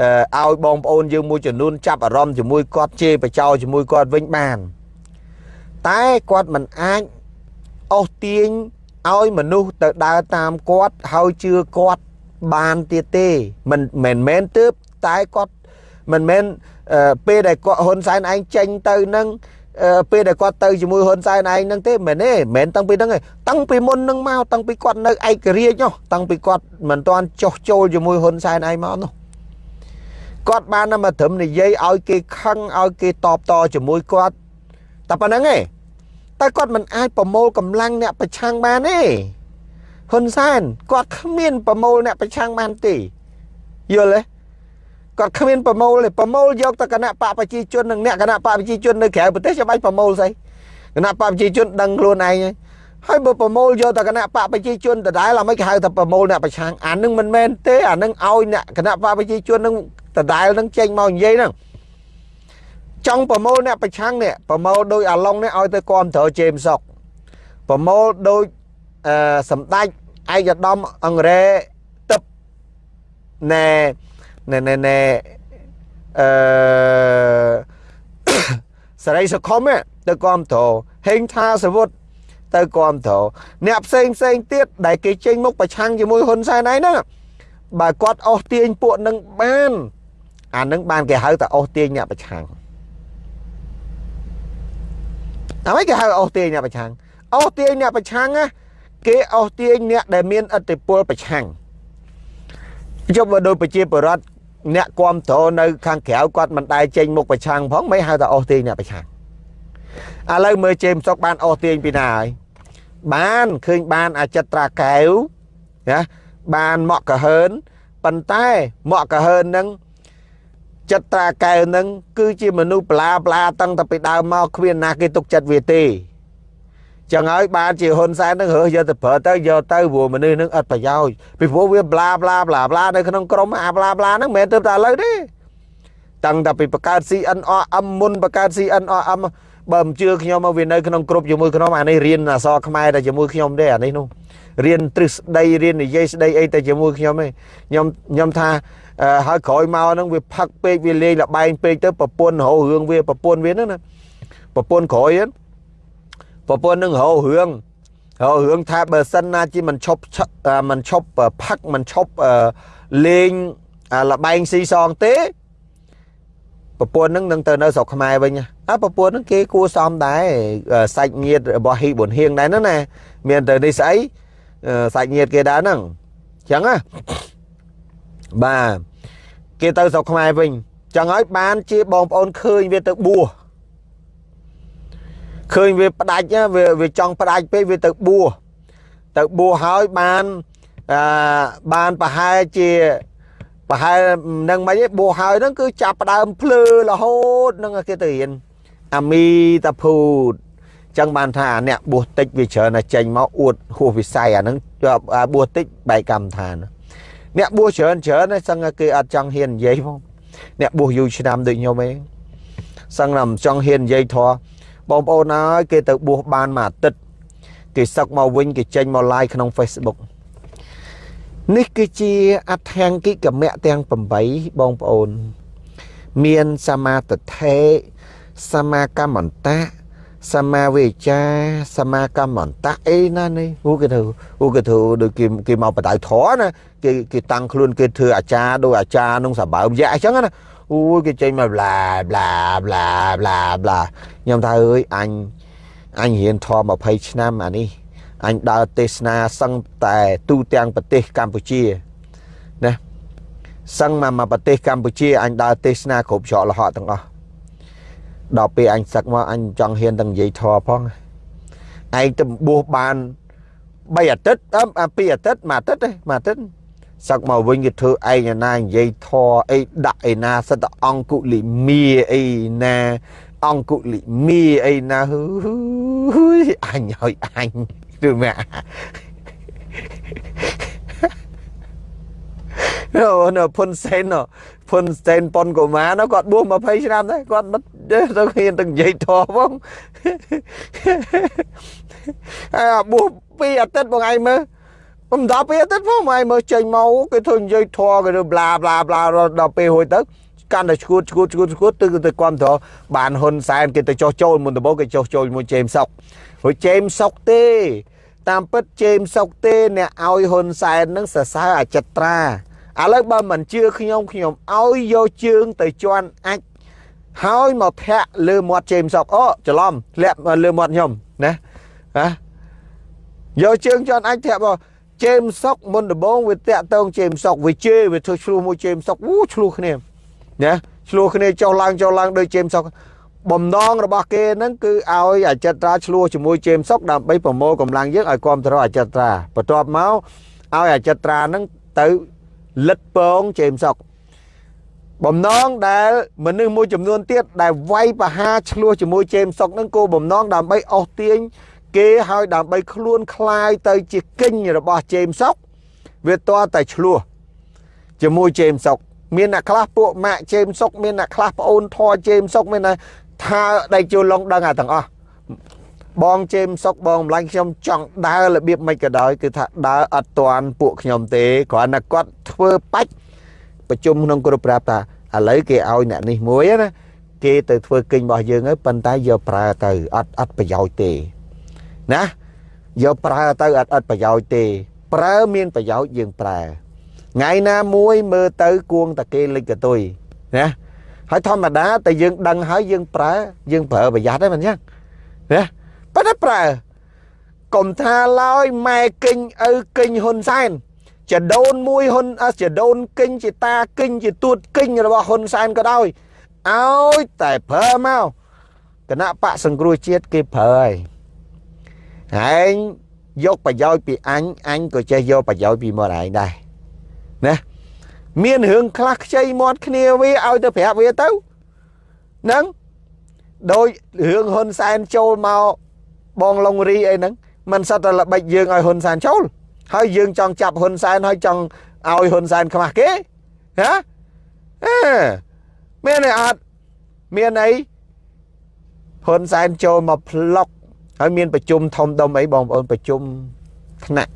ឲ្យបងប្អូនយើងមួយចំនួនចាប់អារម្មណ៍ជាមួយគាត់ជេរបចោជាមួយគាត់វិញបាន តែគាត់មិនអាចអស់ទាញឲ្យមនុស្សទៅដើរតាមគាត់ហើយជឿគាត់បានទៀតទេមិនមែនមែនទើបតែគាត់មិនមែនពេលដែលគាត់ហ៊ុនសែនឯងចេញទៅនឹងពេលដែលគាត់ទៅជាមួយហ៊ុនសែនឯងហ្នឹងទេមែនទេមិនតាំងពីហ្នឹងទេតាំងពីមុនហ្នឹងមកតាំងពីគាត់នៅឯករាជ្យនោះតាំងពីគាត់មិនទាន់ចុះចូលជាមួយហ៊ុនសែនឯងមកនោះ គាត់បានមកត្រឹមនិយាយឲ្យគេខឹងឲ្យគេតបតជាមួយគាត់តែប៉ុណ្្នឹងឯងតែគាត់មិនអាចប្រមូលកម្លាំងអ្នកប្រឆាំងបានទេហ៊ុនសែនគាត់គ្មានប្រមូលអ្នកប្រឆាំងបានទេយល់ទេគាត់គ្មានប្រមូលទេប្រមូលយកទៅគណៈបកប្រជាជននិងអ្នកគណៈបកប្រជាជននៅក្រៅប្រទេសចាំបាច់ប្រមូលស្អីគណៈបកប្រជាជនដឹងខ្លួនឯងហើយបើប្រមូលយកទៅគណៈបកប្រជាជនដដែលអាមិនគេហៅថាប្រមូលអ្នកប្រឆាំងអានឹងមិនមែនទេអានឹងឲ្យអ្នកគណៈបកប្រជាជននឹង ដដែលនឹងចេញមកនិយាយហ្នឹងចង់ប្រមូលអ្នកប្រឆាំងនេះប្រមូលដោយអាឡុងនេះឲ្យទៅគ្រប់ត្រូវជេមសុកប្រមូលដោយអឺសម្ដេចឯកឧត្តមអង្គរ៉េទឹកណែណែណែណែអឺសរីសុខុមទៅគាំទ្រហេងថាសវុតទៅគាំទ្រអ្នកផ្សេងផ្សេងទៀតដែលគេចេញមុខប្រឆាំងជាមួយហ៊ុនសែនឯហ្នឹងបើគាត់អស់ទាញពួកនឹងបាន អានឹងបានគេហៅថាអស់ទាញអ្នកប្រឆាំងអ្វីគេហៅអូសទាញអ្នកប្រឆាំងអូសទាញអ្នកប្រឆាំងណាគេអូសទាញអ្នកដែលមានឥទ្ធិពលប្រឆាំងជប់បើដោយប្រជាពលរដ្ឋអ្នកគ្រប់គ្រងនៅខាងក្រៅគាត់មិនដែលចេញមុខប្រឆាំងផងមិនហៅថាអូសទាញអ្នកប្រឆាំងឥឡូវមើលជេមសុកបានអូសទាញពីណាហើយបានឃើញបានអាចិត្រាកែវណាបានមកកហើនប៉ុន្តែមកកហើននឹង ចិត្តត្រាកែវនឹងគឺជាមនុស្សប្លាប្លាតាំងតែពីដើមមកគ្មានណាគេទុកចិត្តវាទេចឹងហើយបានជាហ៊ុនសែននឹងរើសយកទៅប្រើទៅយកទៅព្រោះមនុស្សនឹងអត់ប្រយោជន៍ពីព្រោះវាប្លាប្លាប្លាប្លានៅក្នុងក្រុមអាប្លាប្លាហ្នឹងមិនមែនទៅតែឥឡូវទេតាំងតែពីបង្កើត CNRM មុនបង្កើត CNRM បើមិនជឿខ្ញុំមកវានៅក្នុងក្រុមជាមួយខ្ញុំអានេះរៀនអសរខ្មែរតែជាមួយខ្ញុំទេអានេះនោះរៀនទ្រឹស្ដីរៀននិយាយស្ដីអីតែជាមួយខ្ញុំទេខ្ញុំខ្ញុំថា ហើយក្រោយមកហ្នឹងវាផឹកពេកវាលេងលបែងពេកទៅប្រពន្ធរោរឿងវាប្រពន្ធវាហ្នឹងណាប្រពន្ធក្រោយហ្នឹងប្រពន្ធនឹងរោរឿងរោរឿងថាបើសិនណាជាមិនឈប់មិនឈប់ផឹកមិនឈប់លេងលបែងស៊ីសងទេប្រពន្ធនឹងនឹងទៅនៅស្រុកខ្មែរវិញអើប្រពន្ធនឹងគេគួសមដែរសាច់ញាតិរបស់ហ៊ីប៊ុនហៀងដែរហ្នឹងណាមានទៅនេះស្អីសាច់ញាតិគេដែរហ្នឹងអញ្ចឹងណា បាទគេទៅស្រុកខ្មែរវិញចឹងហើយបានជាបងប្អូនឃើញវាទៅបួសឃើញវាផ្ដាច់វាវាចង់ផ្ដាច់ពេកវាទៅបួសទៅបួសហើយបានអឺបានប្រហែលជាប្រហែលនឹងមិនឯងបួសហើយហ្នឹងគឺចាប់ផ្ដើមភ្លឺរហូតនឹងគេទៅរៀនអាមីតាភូតចឹងបានថាអ្នកបួសតិចវាច្រើនតែចេញមកអួតហួសវិស័យអាហ្នឹងបួសតិចបែកកម្មដ្ឋាន អ្នកបួសច្រើនច្រើនហើយសឹងគេអត់ចង់ហ៊ាននិយាយផងអ្នកបួសយូរឆ្នាំដូចខ្ញុំឯងសឹងតែមិនចង់ហ៊ាននិយាយធေါ်បងប្អូនហើយគេទៅបួសបានមួយអាទិត្យគេសឹកមកវិញគេចេញមក live ក្នុង Facebook នេះគឺជាអដ្ឋាង្គិកមៈទាំង8បងប្អូន មានសមាទិដ្ឋិសមាកម្មន្តៈ សមាវិចាសមាកម្មន្តៈអីណានេះហូគេធ្វើហូគេធ្វើដូចគេគេមកបដៅធរណាគេគេតាំងខ្លួនគេធ្វើអាចារ្យដូចអាចារ្យក្នុងសបើមយៈអញ្ចឹងណាអូយគេចេញមកប្លាប្លាប្លាប្លាប្លាខ្ញុំថាអើយអញអញរៀនធម៌20ឆ្នាំអានេះអញដើរទេសនាសឹងតែទូទាំងប្រទេសកម្ពុជាណាសឹងមកមកប្រទេសកម្ពុជាអញដើរទេសនាគ្រប់ច្រកលហកទាំងអស់ ដល់ពេលអញសឹកមកអញចង់ហ៊ានទាំងនិយាយធម៌ផងឯងទៅបួសបាន3អាទិត្យអឺ2អាទិត្យមួយអាទិត្យទេមួយអាទិត្យសឹកមកវិញគេធ្វើឯងណានិយាយធរអីដាក់ឯណាសិតអង្គុលិមីអីណាអង្គុលិមីអីណាហ៊ឺអញឲ្យអញឬម៉ា អូនៅផុនសេនផុនសេនប៉ុនកូម៉ានោះគាត់បួស20ឆ្នាំដែរគាត់មិនទៅហ៊ានទៅនិយាយធေါ်ផងហើយបួសពីអាទិត្យបងឯងមើលមិនដល់ពេលអាទិត្យផងបងឯងមើលចេញមកគេធ្វើនិយាយធေါ်គេប្លាប្លាប្លាដល់ពេលហួយទៅកាន់តែឈួតឈួតឈួតឈួតទៅទៅគ្រប់ត្របានហ៊ុនសែនគេទៅចោះចូលមុនដំបូងគេចោះចូលមួយជេមសុករួចជេមសុកទេតាមពិតជេមសុកទេអ្នកឲ្យហ៊ុនសែននឹងសរសើរអចិត្រា ឥឡូវបើមិនជឿខ្ញុំខ្ញុំឲ្យយកជើងទៅជន់អាចហើយមកធាក់លើមាត់ជេមសុកអូច្រឡំធ្លាក់លើមាត់ខ្ញុំណាណាយកជើងជន់អាចធាក់មកជេមសុកមុនដំបងវាតាក់តងជេមសុកវាជេរវាធ្វើឆ្លោះមួយជេមសុកអូឆ្លោះគ្នាណាឆ្លោះគ្នាចុះឡើងចុះឡើងដោយជេមសុកបំណងរបស់គេហ្នឹងគឺឲ្យអចិត្រាឆ្លោះជាមួយជេមសុកដើម្បីប្រមូលកម្លាំងយើងឲ្យគ្រប់គ្រងអចិត្រាបន្ទាប់មកឲ្យអចិត្រាហ្នឹងទៅ លិតពងជេមសុកបំណងដែលមនុស្សមួយចំនួនទៀតដែលវាយបហាឆ្លោះជាមួយជេមសុកហ្នឹងគោបំណងដើម្បីអស់ទាញគេឲ្យដើម្បីខ្លួនคลายទៅជាគិញរបស់ជេមសុកវាតតែឆ្លោះជាមួយជេមសុកមានអ្នកខ្លះពួកម៉ាក់ជេមសុកមានអ្នកខ្លះប្អូនធေါ်ជេមសុកមានតែថាដៃជូលងដឹងអាទាំងអស់ បងជេមសុកបងម្លាញ់ខ្ញុំចង់ដើររបៀបមិនក៏ដោយគឺថាដើរអត់តាន់ពួកខ្ញុំទេគ្រាន់តែគាត់ធ្វើបាច់ប្រជុំក្នុងក្រុមប្រាប់ថាឥឡូវគេឲ្យអ្នកនេះមួយណាគេទៅធ្វើគិញរបស់យើងហើយប៉ុន្តែយកប្រើទៅអត់អត់ប្រយោជន៍ទេណាយកប្រើទៅអត់អត់ប្រយោជន៍ទេ ប្រើមានប្រយោជន៍យើងប្រើថ្ងៃណាមួយមើលទៅគួងតាគេលិចកតុយណាហើយធម្មតាតែយើងដឹងហើយយើងប្រើយើងប្រើប្រយ័ត្នហ្នឹងមិនចឹងណា ប៉ុន្តែប្រើកុំថាឡើយម៉ែគិញឪគិញហ៊ុនសែនចដូនមួយហ៊ុនចដូនគិញជាតាគិញជាទួតគិញរបស់ហ៊ុនសែនក៏ដោយឲ្យតែប្រើមកគណៈបកសង្គ្រោះជាតិគេប្រើហើយហើយយកប្រយោជន៍ពីអញអញក៏ចេះយកប្រយោជន៍ពីមាត់ឯងដែរណាមានរឿងខ្លះខ្ចីមាត់គ្នាវាឲ្យទៅប្រាប់វាទៅហ្នឹងដោយរឿងហ៊ុនសែនចូលមក បងឡុងរីអីហ្នឹងมันសិតតែល្បិចយើងឲ្យហ៊ុនសែនចូលហើយយើងចង់ចាប់ហ៊ុនសែនហើយចង់ឲ្យហ៊ុនសែនខ្មាស់គេណាអឺមានអីអត់មានអីហ៊ុនសែនចូលមកផ្លុកហើយមានប្រជុំធំដុំអីបងប្អូនប្រជុំថ្នាក់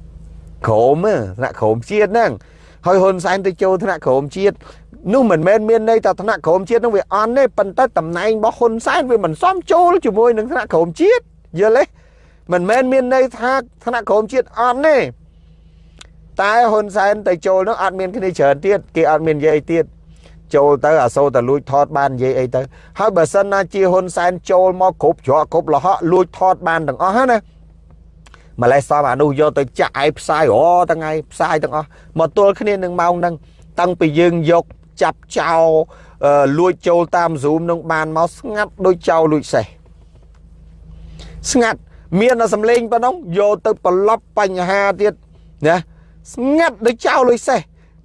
ក្រមថ្នាក់ក្រមជាតិហ្នឹងហើយហ៊ុនសែនទៅចូលថ្នាក់ក្រមជាតិនោះមិនមែនមានន័យថាថ្នាក់ក្រមជាតិនោះវាអន់ទេប៉ុន្តែតំណែងរបស់ហ៊ុនសែនវាមិនសមចូលជាមួយនឹងថ្នាក់ក្រមជាតិ យល់ទេមិនមែនមានន័យថាថ្នាក់ក្រមជាតិអន់ទេតែហ៊ុនសែនទៅចូលនោះអត់មានគ្នាច្រើនទៀតគេអត់មាននិយាយទៀតចូលទៅអាសូរតែលួចថតបាននិយាយអីទៅហើយបើសិនណាជាហ៊ុនសែនចូលមកគ្រប់ច្រកគ្រប់លហកលួចថតបានទាំងអស់ណាម្លេះសមអានោះយកទៅចាក់ឯផ្សាយអូថ្ងៃផ្សាយទាំងអស់មកទល់គ្នានឹងម៉ោងហ្នឹងតាំងពីយើងយកចាប់ចោលលួចចូលតាម Zoom នឹងបានមកស្ងាត់ដូចចោលលួចសេះ ស្ងាត់មានតែសំឡេងប៉ុណ្ណឹងយកទៅប្រឡប់បញ្ហាទៀតណាស្ងាត់ដូចចោលលួចសេះ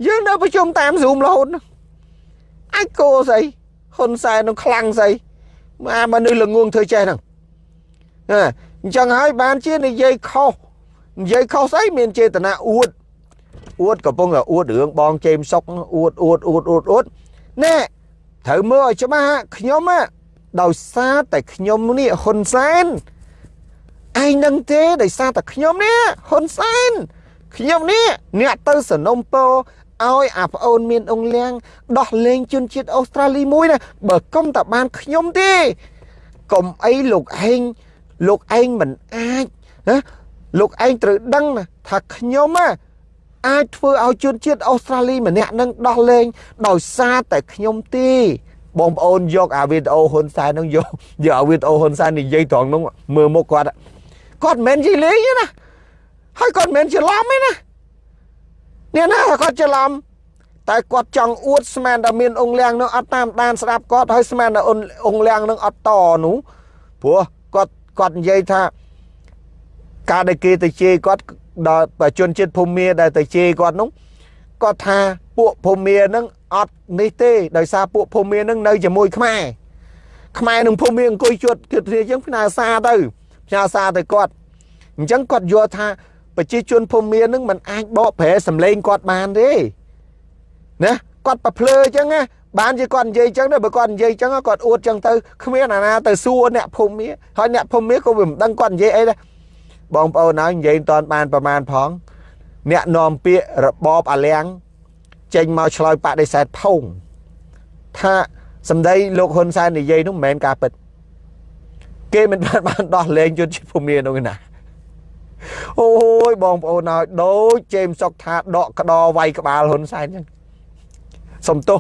យើងនៅប្រជុំតាម Zoom រហូតអាចគោស្អីហ៊ុនសែននឹងខ្លាំងស្អីអាមនុស្សល្ងងធ្វើចេះហ្នឹងអញ្ចឹងហើយបានជានិយាយខុសនិយាយខុសស្អីមានចេតនាអួតអួតកំពុងតែអួតរឿងបងជេមសុកអួតអួតអួតអួតអួតណែត្រូវមើលឲ្យច្បាស់ខ្ញុំដោយសារតែខ្ញុំនេះហ៊ុនសែន ឯងនឹងទេដោយសារតែខ្ញុំនេះហ៊ុនសែនខ្ញុំនេះអ្នកទៅសនំពោឲ្យអាប្អូនមានអង្គលៀងដោះលែងជនជាតិអូស្ត្រាលីមួយណាបើកុំតែបានខ្ញុំទេកុំអីលោកឯងលោកឯងមិនអាចណាលោកឯងត្រូវដឹងថាខ្ញុំអាចធ្វើឲ្យជនជាតិអូស្ត្រាលីម្នាក់នឹងដោះលែងដោយសារតែខ្ញុំទេបងប្អូនយកអាវីដេអូហ៊ុនសែននឹងយកយកអាវីដេអូហ៊ុនសែននិយាយត្រង់នោះមើលមុខគាត់ គាត់មិនមែននិយាយលេងទេណាហើយគាត់មិនមែនច្រឡំទេណាអ្នកណាគាត់ច្រឡំតែគាត់ចង់អួតស្មានតែមានអង្គលៀងនឹងអត់តាមដានស្ដាប់គាត់ហើយស្មានតែអង្គលៀងនឹងអត់តនោះព្រោះគាត់គាត់និយាយថាការដែលគេទៅជេរគាត់ដល់ប្រជាជនជាតិភូមាដែលទៅជេរគាត់នោះគាត់ថាពួកភូមានឹងអត់នេះទេដោយសារពួកភូមានឹងនៅជាមួយខ្មែរខ្មែរនឹងភូមាអង្គុយជួតគិតគ្នាអញ្ចឹងផ្ញើសារទៅ ផ្ញើសារទៅគាត់អញ្ចឹងគាត់យល់ថាប្រជាជនភូមិមាននឹងមិនអាចបកប្រែសម្លេងគាត់បានទេណាគាត់ប្រភ្លើអញ្ចឹងណាបានជាគាត់និយាយអញ្ចឹងដែរបើគាត់និយាយអញ្ចឹងគាត់អួតអញ្ចឹងទៅគ្មានអាណាទៅសួរអ្នកភូមិមានហើយអ្នកភូមិមានក៏មិនដឹងគាត់និយាយអីដែរបងប្អូនហើយនិយាយមិនតាន់បានប្រមាណផង អ្នកនាំពាក្យរបបអាលៀងចេញមកឆ្លើយបដិសេធផុងថាសម្ដីលោកហ៊ុនសែននិយាយនោះមិនមែនការពិត គេមិនបានបានដោះលែងជនជាតិភូមិនោះណាអូយបងប្អូនហើយដូចជេមសុកថាដកក្តរវាយក្បាលហ៊ុនសែនអញ្ចឹងសំទោស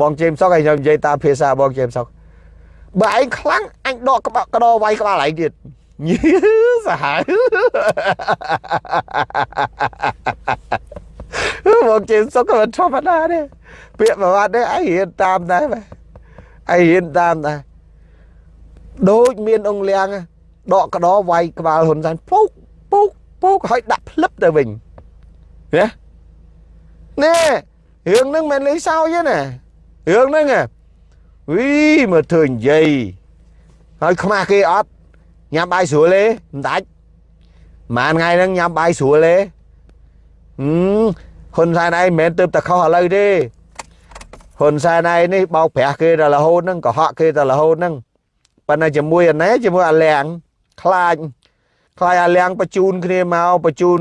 បងជេមសុកឲ្យខ្ញុំនិយាយតាមភាសាបងជេមសុកបើឯងខ្លាំងអញដកក្បាលក្តរវាយក្បាលឯងទៀតញីសាហាវបងជេមសុកក៏មិនធម្មតាទេពាក្យប្រវត្តិនេះឯងរៀនតាមដែរឯងរៀនតាមដែរ ដូចមានអង្គលៀងដកក្តរវាយក្បាលហ៊ុនសែនពុកពុកពុកឲ្យដាក់ផ្លឹបទៅវិញណាណែរឿងហ្នឹងមិនលេងសើចទេណារឿងហ្នឹងវីមើលធ្វើនិយាយហើយខ្មាស់គេអត់ញ៉ាំបាយស្រួលទេមិនដាច់ម៉ានថ្ងៃហ្នឹងញ៉ាំបាយស្រួលទេហឹមហ៊ុនសែនឯងមិនមែនទៅតែខុសឥឡូវទេហ៊ុនសែនឯងនេះបោកប្រាស់គេដល់រហូតហ្នឹងកុហកគេដល់រហូតហ្នឹង ប៉ុន្តែជាមួយអាណែជាមួយអាលៀងខ្លាចខ្លាយអាលៀងបញ្ជូនគ្នាមកបញ្ជូន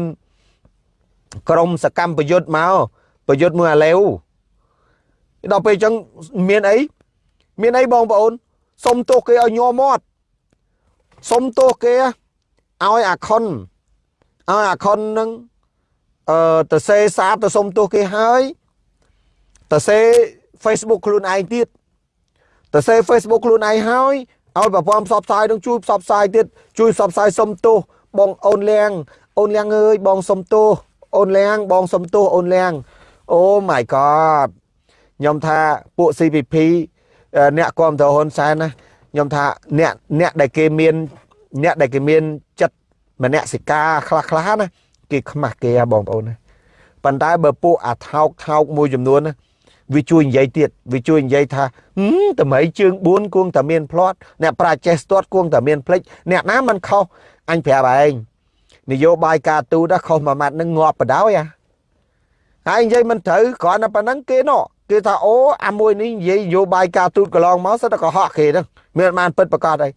ក្រមសកម្មប្រយុទ្ធមកប្រយុទ្ធមួយអាឡេវដល់ពេលអញ្ចឹងមានអីមានអីបងប្អូនសុំទោសគេឲ្យញ័រមាត់សុំទោសគេឲ្យអាខុនឲ្យអាខុននឹងអឺទៅសេសាទៅសុំទោសគេហើយទៅសេ Facebook ខ្លួនឯងទៀតទៅសេ Facebook ខ្លួនឯងហើយ ឲ្យប្រព័ន្ធផ្សព្វផ្សាយនឹងជួយផ្សព្វផ្សាយទៀតជួយផ្សព្វផ្សាយសុំទោសបងអូនលៀងអូនលៀងអើយបងសុំទោសអូនលៀងបងសុំទោសអូនលៀងអូ my god ខ្ញុំថាពួក CPP អ្នកគាំទ្រហ៊ុនសែនណាខ្ញុំថាអ្នកអ្នកដែលគេមានអ្នកដែលគេមានចិត្តមនសិការខ្លះខ្លះណាគេខ្មាស់គេបងប្អូនណាប៉ុន្តែបើពួកអាថោកថោកមួយចំនួនណា វាជួយនិយាយទៀតវាជួយនិយាយថាតម្រៃជើង4គួងតែមានផ្្លាត់អ្នកប្រាចេះស្ទាត់គួងតែមានផ្លិចអ្នកណាមិនខុសអញប្រាប់ឯងនយោបាយការទូតខុសមួយម៉ាត់នឹងងាប់បដ ாய் អាហើយនិយាយមិនត្រូវគ្រាន់តែប៉ុណ្្នឹងគេណោះគេថាអូអាមួយនេះនិយាយនយោបាយការទូតកន្លងមកសិតតែកុហកគេហ្នឹងមានបានពិតប្រកបហើយ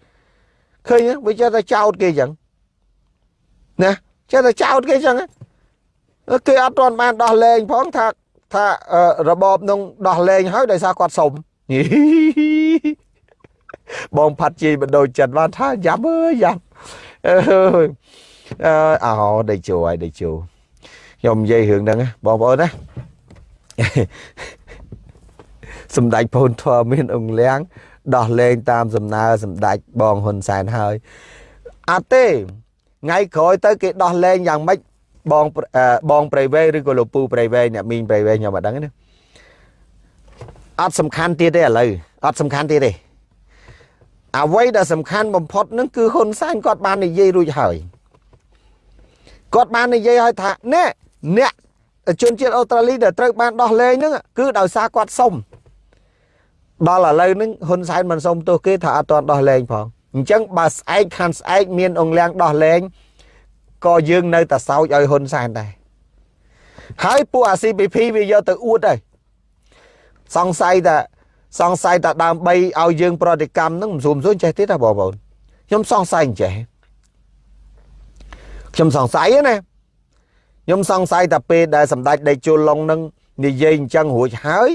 ឃើញវាចេះតែចោតគេចឹងណាចេះតែចោតគេចឹងគេអត់ទាន់បានដោះលែងផងថា ថារបបនឹងដោះលែងហើយដោយសារគាត់សុំបងផាត់ជ័យបដូរចិត្តបានថាយ៉ាប់អើយយ៉ាប់អើយអើអោដេជោហើយដេជោខ្ញុំនិយាយរឿងហ្នឹងបងប្អូនណាសម្ដេចពូនធម៌មានអង្គលៀងដោះលែងតាមសំណើសម្ដេចបងហ៊ុនសែនហើយអត់ទេថ្ងៃក្រោយទៅគេដោះលែងយ៉ាងម៉េច បងបងប្រៃវែងឬក៏លោកពូប្រៃវែងអ្នកមីងប្រៃវែងខ្ញុំអត់ដឹងទេអត់សំខាន់ទៀតទេឥឡូវអត់សំខាន់ទៀតទេអ្វីដែលសំខាន់បំផុតនឹងគឺហ៊ុនសែនគាត់បាននិយាយរួចហើយគាត់បាននិយាយឲ្យថានេះអ្នកជនជាតិអូស្ត្រាលីដែលត្រូវបានដោះលែងហ្នឹងគឺដោយសារគាត់សុំដល់ឥឡូវហ្នឹងហ៊ុនសែនមិនសុំទោសគេថាអត់ទាន់ដោះលែងផងអញ្ចឹងបើស្អែកខាងស្អែកមានអង្គលៀងដោះលែង ក៏យើងនៅតែសោចឲ្យហ៊ុនសែនដែរហើយពួកអា CPP វាយកទៅអួតហើយសង្ស័យថាសង្ស័យថាដើម្បីឲ្យយើង ប្រតិកម្មនឹងមិនស្រួលស្រួលចេះទៀតណាបងប្អូនខ្ញុំសង្ស័យអញ្ចេះខ្ញុំសង្ស័យណាខ្ញុំសង្ស័យថាពេលដែលសម្ដេចដេកជុលឡុងនឹងនិយាយអញ្ចឹងរួចហើយ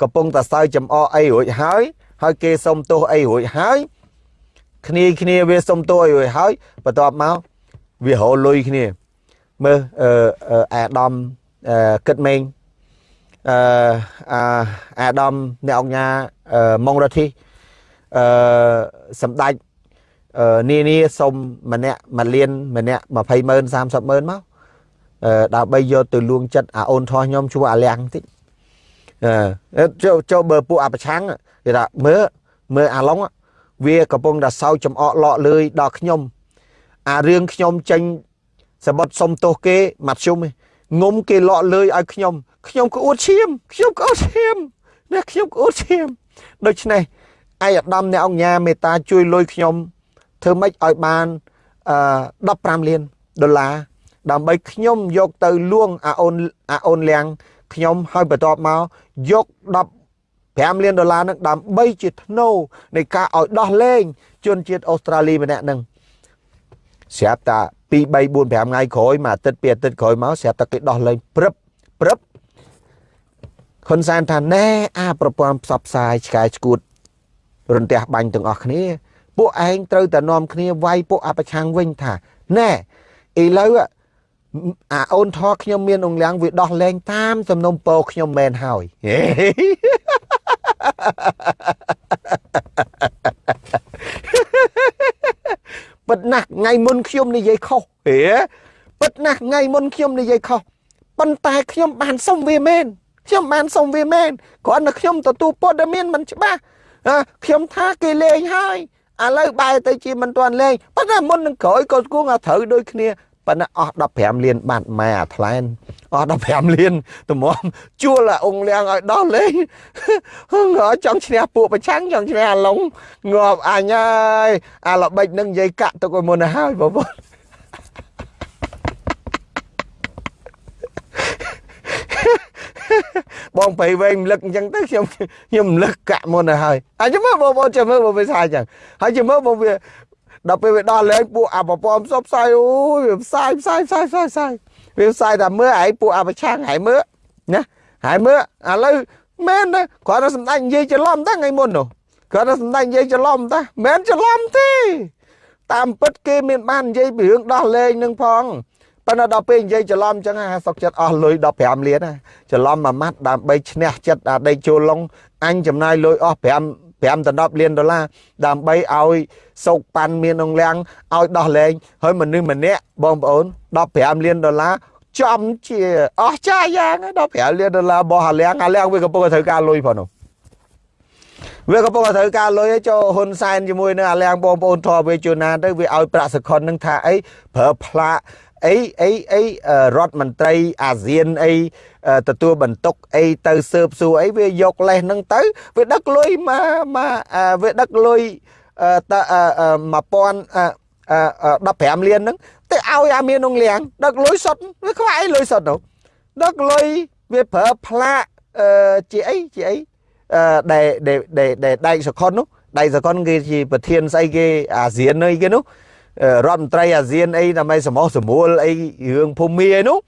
កំពុងតែសើចំអកអីរួចហើយហើយគេសុំទោសអីរួចហើយគ្នាគ្នាវាសុំទោសអីរួចហើយបន្ទាប់មក វារលុយគ្នាមើលអឺអាដាមអឺគិតមេងអឺអាដាមអ្នកអង្គញាម៉ុងរធីអឺសម្ដេចអឺនានាសុំម្នាក់មួយលានម្នាក់20ម៉ឺន30ម៉ឺនមកអឺដើម្បីយកទៅលួងចិត្តអាអូនថោះខ្ញុំជួអាលៀងតិចអឺចូលចូលបើពួកអាប្រឆាំងគេថាមើលមើលអាឡុងវាកំពុងតែសោចចំអកលក់លឿយដល់ខ្ញុំ អារឿងខ្ញុំចេញសបុតសុំទោសគេមកជុំងុំគេលក់លឿយឲ្យខ្ញុំខ្ញុំក្អួតឈាមខ្ញុំក្អួតឈាមណាខ្ញុំក្អួតឈាមដូច្នេះឯអាដាមអ្នកអង្គញាមេត្តាជួយលុយខ្ញុំធ្វើម៉េចឲ្យបានអឺ15លានដុល្លារដើម្បីខ្ញុំយកទៅលួងអាអូនអាអូនលៀងខ្ញុំហើយបន្ទាប់មកយក15លានដុល្លារនឹងដើម្បីជាធ្នូនៃការឲ្យដោះលែងជនជាតិអូស្ត្រាលីម្នាក់នឹង ស្រាប់តា2 3 4 5ថ្ងៃក្រោយមួយអាទិត្យពីរអាទិត្យក្រោយមកស្រាប់តែគេដោះលែងព្រឹបព្រឹបហ៊ុនសែនថាណែអាប្រព័ន្ធផ្សព្វផ្សាយឆ្កែឆ្កួតរន្ទះបាញ់ទាំងអស់គ្នាពួកឯងត្រូវតែនាំគ្នាវាយពួកអបឆាំងវិញថាណែឥឡូវអាអូនថោខ្ញុំមានអង្គលៀងវាដោះលែងតាមសំណុំពរខ្ញុំមែនហើយ ពិតណាស់ថ្ងៃមុនខ្ញុំនិយាយខុសហេពិតណាស់ថ្ងៃមុនខ្ញុំនិយាយខុសប៉ុន្តែខ្ញុំបានសុំវាមែនខ្ញុំបានសុំវាមែនគ្រាន់តែខ្ញុំទទួលព័ត៌មានមិនច្បាស់ខ្ញុំថាគេលេងហើយឥឡូវបែរទៅជាមិនទាន់លេងប៉ុន្តែមុននឹងក្រោយក៏គួងឲ្យត្រូវដូចគ្នា ប៉ុន្តែអស់15លានបាត់ម៉ែអាថ្លែនអស់15លានតម្រាំជួលអាអង្គលៀងឲ្យដោះលេងហឹងចង់ឈ្នះពួកប្រឆាំងចង់ឈ្នះអាឡុងងាប់អញហើយអាល្បិចនឹងនិយាយកាក់ទុកឲ្យមុនទៅហើយបងប្អូនបងប្រៃវែងរំលឹកអញ្ចឹងទៅខ្ញុំខ្ញុំរំលឹកកាក់មុនទៅហើយអញ្ចឹងមើលបងប្អូនចាំមើលបងវាសាអញ្ចឹងហើយចាំមើលបងវា ដល់ពេលវាដោះលែងពួកអបពំផ្សព្វផ្សាយអូយវាផ្សាយផ្សាយផ្សាយផ្សាយផ្សាយវាផ្សាយតែមើលឯងពួកអបឆាំងហើយមើលណាហើយមើលឥឡូវមែនទេគាត់ទៅសម្ដេចនិយាយច្រឡំតាថ្ងៃមុននោះគាត់ទៅសម្ដេចនិយាយច្រឡំតាមែនច្រឡំទេតាមពិតគេមានបាននិយាយពីរឿងដោះលែងនឹងផងប៉ុន្តែដល់ពេលនិយាយច្រឡំអញ្ចឹងអាសុកចិត្តអស់លុយ15លានច្រឡំមួយម៉ាត់ដើម្បីឈ្នះចិត្តអាដីចូលឡុងអញចំណាយលុយអស់5 5ដល់10លានដុល្លារដើម្បីឲ្យសោកប៉ាន់មានអង្គលៀងឲ្យដោះលែងហើយមនុស្សម្នាក់បងប្អូន15លានដុល្លារចំជាអស់ចាយ៉ាង15លានដុល្លារបោះអាលៀងអាលៀងវាកំពុងត្រូវការលុយផងនោះវាកំពុងត្រូវការលុយឲ្យចូលហ៊ុនសែនជាមួយនឹងអាលៀងបងប្អូនធរវេជូណាទៅវាឲ្យប្រាក់សខុននឹងថាអីប្រើផ្លាក អីអីអីរដ្ឋមន្ត្រីអាស៊ានអីទទួលបន្ទុកអីទៅស៊ើបសួរអីវាយកលេសហ្នឹងទៅវាដឹកលុយមកមកវាដឹកលុយត1000 15លានហ្នឹងទៅឲ្យអាមាននងលៀងដឹកលុយសុទ្ធវាខ្វាយលុយសុទ្ធទៅដឹកលុយវាប្រើផ្លាកអឺជាអីជាអីអឺដែលដែលដែលដៃសខុននោះដៃសខុនគេជាប្រធានស្អីគេអាស៊ានអីគេនោះ រដ្ឋមន្ត្រីអាស៊ានអីដើម្បីសមោះសមួលអីរឿងភូមិអីនោះ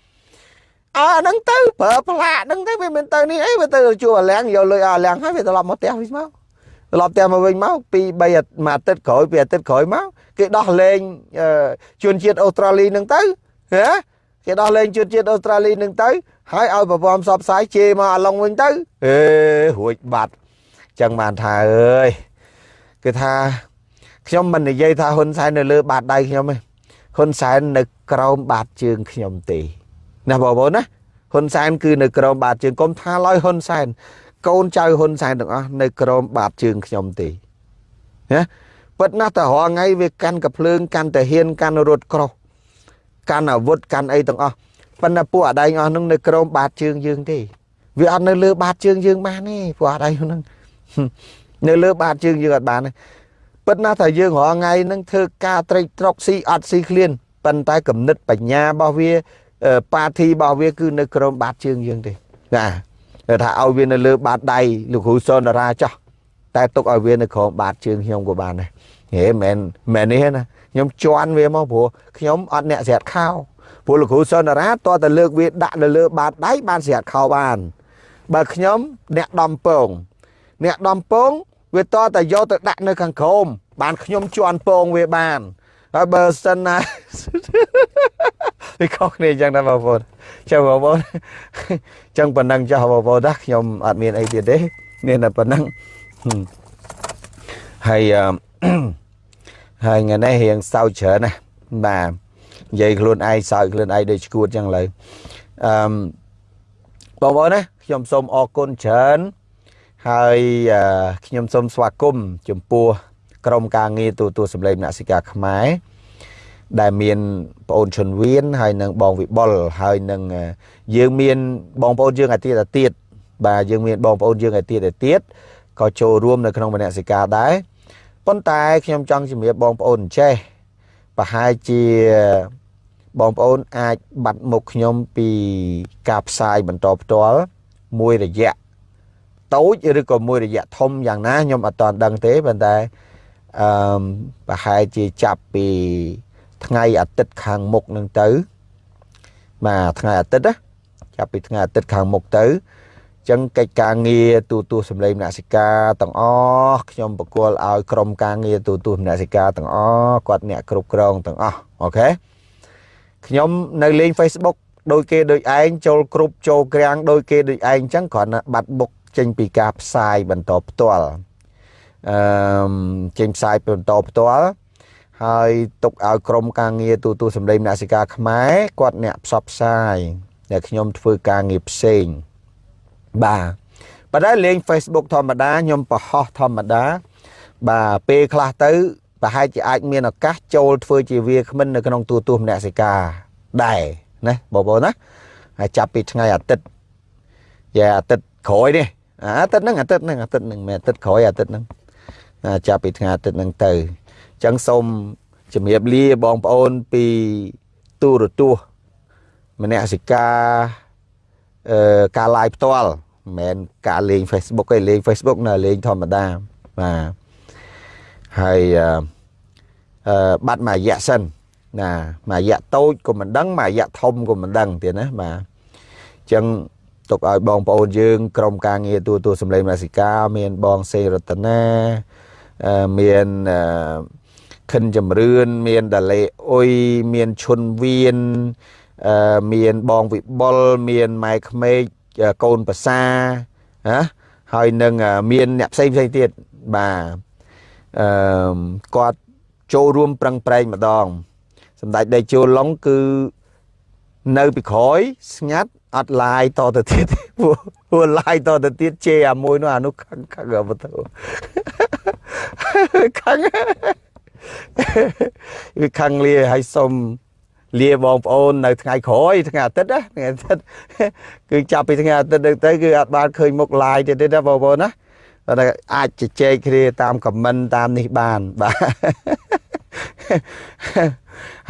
អើហ្នឹងទៅប្រើផ្លាកហ្នឹងទៅវាមិនទៅនេះអីវាទៅជួអាលៀងយកលុយអាលៀងហើយវាត្រឡប់មកផ្ទះវិញមកត្រឡប់ផ្ទះមកវិញមកពី3មួយអាទិត្យក្រោយពីអាទិត្យក្រោយមកគេដោះលែងជនជាតិអូស្ត្រាលីហ្នឹងទៅហ៎គេដោះលែងជនជាតិអូស្ត្រាលីហ្នឹងទៅហើយឲ្យប្រព័ន្ធផ្សព្វផ្សាយជេរមកអាឡុងវិញទៅអេរួចបាត់ចឹងបានថាអើយគឺថា ខ្ញុំមិននិយាយថាហ៊ុនសែននៅលើបាតដៃខ្ញុំទេហ៊ុនសែននៅក្រោមបាតជើងខ្ញុំទេណាបងប្អូនណាហ៊ុនសែនគឺនៅក្រោមបាតជើងកុំថាឡើយហ៊ុនសែនកូនចៅហ៊ុនសែនទាំងអស់នៅក្រោមបាតជើងខ្ញុំទេណាពិតណាស់តើរងថ្ងៃវាកាន់កភ្លើងកាន់តាហ៊ានកាន់រត់ក្រោះកាន់អាវុធកាន់អីទាំងអស់ប៉ុន្តែពួកអាដែងអស់នឹងនៅក្រោមបាតជើងយើងទេវាអត់នៅលើបាតជើងយើងបានទេពួកអាដែងហ្នឹងនៅលើបាតជើងយើងអត់បានទេ ពិតណាស់ថាយើងរាល់ថ្ងៃហ្នឹងធ្វើការត្រេកត្រកស៊ីអត់ស៊ីឃ្លានប៉ុន្តែគំនិតបញ្ញារបស់វាបាធីរបស់វាគឺនៅក្រោមបាតជើងយើងទេណាថាឲ្យវានៅលើបាតដៃលោកគ្រូសុនតារាចោះតែទុកឲ្យវានៅក្រោមបាតជើងខ្ញុំក៏បានដែរហេមិនមែននេះណាខ្ញុំជន់វាមកព្រោះខ្ញុំអត់អ្នកស្រាត់ខោព្រោះលោកគ្រូសុនតារាតតតែលើកវាដាក់នៅលើបាតដៃបានស្រាត់ខោបាន បើខ្ញុំអ្នកដំពងអ្នកដំពង វាតតែយកទៅដាក់នៅខាងក្រោមបានខ្ញុំជន់ពងវាបានហើយបើសិនណាវាខុសគ្នាអញ្ចឹងដែរបងប្អូនចុះបងប្អូនអញ្ចឹងប៉ុណ្ណឹងចុះបងប្អូនណាខ្ញុំអត់មានអីទៀតទេមានតែប៉ុណ្ណឹងហើយហើយថ្ងៃនេះរៀងសើចច្រើនណាបាទនិយាយខ្លួនឯងសើចខ្លួនឯងដូចឈួតអញ្ចឹងឡើយអឺបងប្អូនណាខ្ញុំសូមអរគុណច្រើន ហើយខ្ញុំសូមស្វាគមន៍ចំពោះក្រុមការងារទូទួលសម្លេងអ្នកសិកាខ្មែរដែលមានបងអូនឈុនវៀនហើយនិងបងវិបុលហើយនឹងយើងមានបងប្អូនយើងឯទៀតឯទៀតបាទយើងមានបងប្អូនយើងឯទៀតឯទៀតក៏ចូលរួមនៅក្នុងមនសិការដែរប៉ុន្តែខ្ញុំចង់ជំរាបបងប្អូនចេះប្រហែលជាបងប្អូនអាចបាត់មុខខ្ញុំពីការផ្សាយបន្តផ្ទាល់មួយរយៈ តូចឬក៏មួយរយៈធំយ៉ាងណាខ្ញុំអត់ទាន់ដឹងទេប៉ុន្តែអឺប្រហែលជាចាប់ពីថ្ងៃអាទិត្យខាងមុខនឹងទៅបាទថ្ងៃអាទិត្យណាចាប់ពីថ្ងៃអាទិត្យខាងមុខទៅចឹងកិច្ចការងារទូទួសម្លេងមនសិការទាំងអស់ខ្ញុំបកគលឲ្យក្រុមការងារទូទួមនសិការទាំងអស់គាត់អ្នកគ្រប់គ្រងទាំងអស់អូខេខ្ញុំនៅលេង Facebook ដោយគេដោយឯងចូលគ្រប់ចូលក្រាំងដោយគេដោយឯងចឹងគ្រាន់តែបាត់បុក ចេញពីការផ្សាយបន្តផ្ទាល់អឺចេញផ្សាយបន្តផ្ទាល់ហើយទុកឲ្យក្រុមការងារទូទូសម្លេងអ្នកសិកាខ្មែរគាត់អ្នកផ្សព្វផ្សាយដែលខ្ញុំធ្វើការងារផ្សេងបាទប៉ុន្តែលេង Facebook ធម្មតាខ្ញុំបរហោះធម្មតា បាទពេលខ្លះទៅប្រហែលជាអាចមានឱកាសចូលធ្វើជាវាគ្មិននៅក្នុងទូទូមនសិកាដែរណាបងប្អូនណាហើយចាប់ពីថ្ងៃអាទិត្យយ៉ាអាទិត្យក្រោយនេះ អាទិត្យហ្នឹងអាទិត្យហ្នឹងអាទិត្យហ្នឹងមិនអាទិត្យក្រោយអាទិត្យហ្នឹងចាប់ពីថ្ងៃអាទិត្យហ្នឹងទៅអញ្ចឹងសូមជំរាបលាបងប្អូនពីទូរទស្សន៍មនសិការអឺការ live ផ្ទាល់មិនមែនការលេង Facebook ទេលេង Facebook នៅលេងធម្មតាបាទហើយអឺបាត់មួយរយៈសិនណាមួយរយៈតូចក៏មិនដឹងមួយរយៈធំក៏មិនដឹងទៀតណាបាទអញ្ចឹង ទុកឲ្យបងប្អូនយើង ក្រុមការងារទូទួលសម្លេងមាសិកាមានបងសេរតនាមានខិនចម្រឿនមានដាលេអ៊ុយមានឈុនវៀនមានបងវិបុលមានម៉ែក្មេកកូនប្រសាណាហើយនឹងមានអ្នកផ្សេងផ្សេងទៀតបាទអឺគាត់ចូលរួមប្រឹងប្រែងម្ដងសម្ដេចដេជោឡុងគឺនៅពីក្រោយស្ងាត់ អត់ឡាយតទៅទៀតទេព្រោះព្រោះឡាយតទៅទៀតជេរអាមួយនោះអានោះខឹងខឹងអត់ទៅខឹងវាខឹងលាហើយសុំលាបងប្អូននៅថ្ងៃក្រោយថ្ងៃអាទិត្យណាថ្ងៃអាទិត្យគឺចាប់ពីថ្ងៃអាទិត្យទៅគឺអត់បានឃើញមុខឡាយទៀតទេណាបងប្អូនណាតែអាចជជែកគ្នាតាមខមមិនតាមនេះបានបាទ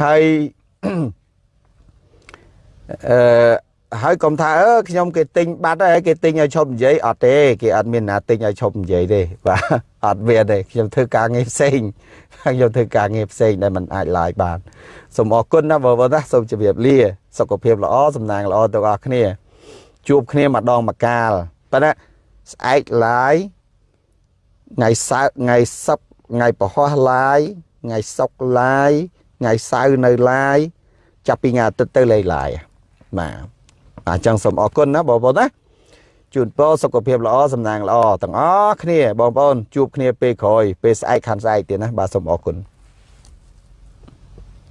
ហើយអឺ ហើយកុំថាអឺខ្ញុំគេទិញបាត់ហើយគេទិញឲ្យឈប់និយាយអត់ទេគេអត់មានណាទិញឲ្យឈប់និយាយទេបាទអត់មានទេខ្ញុំធ្វើការងារផ្សេងខ្ញុំធ្វើការងារផ្សេងដែលมันអាចឡាយបានសូមអរគុណណាបងប្អូនណាសូមជម្រាបលាសុខភាពល្អសំណាងល្អទាំងអស់គ្នា ជួបគ្នាម្ដងម្កាលប៉ុន្តែស្អែកឡាយថ្ងៃសៅរ៍ថ្ងៃសុក្រថ្ងៃពហុឡាយថ្ងៃសុក្រឡាយថ្ងៃសៅរ៍នៅឡាយចាប់ពីថ្ងៃអាទិត្យទៅលេងឡាយបាទ អញ្ចឹងសូមអរគុណណាបងប្អូនណាជូនពរសុខភាពល្អសំណាងល្អទាំងអស់គ្នាបងប្អូនជួបគ្នាពេលក្រោយពេលស្អែកខាន់ស្អែកទៀតណាបាទសូមអរគុណ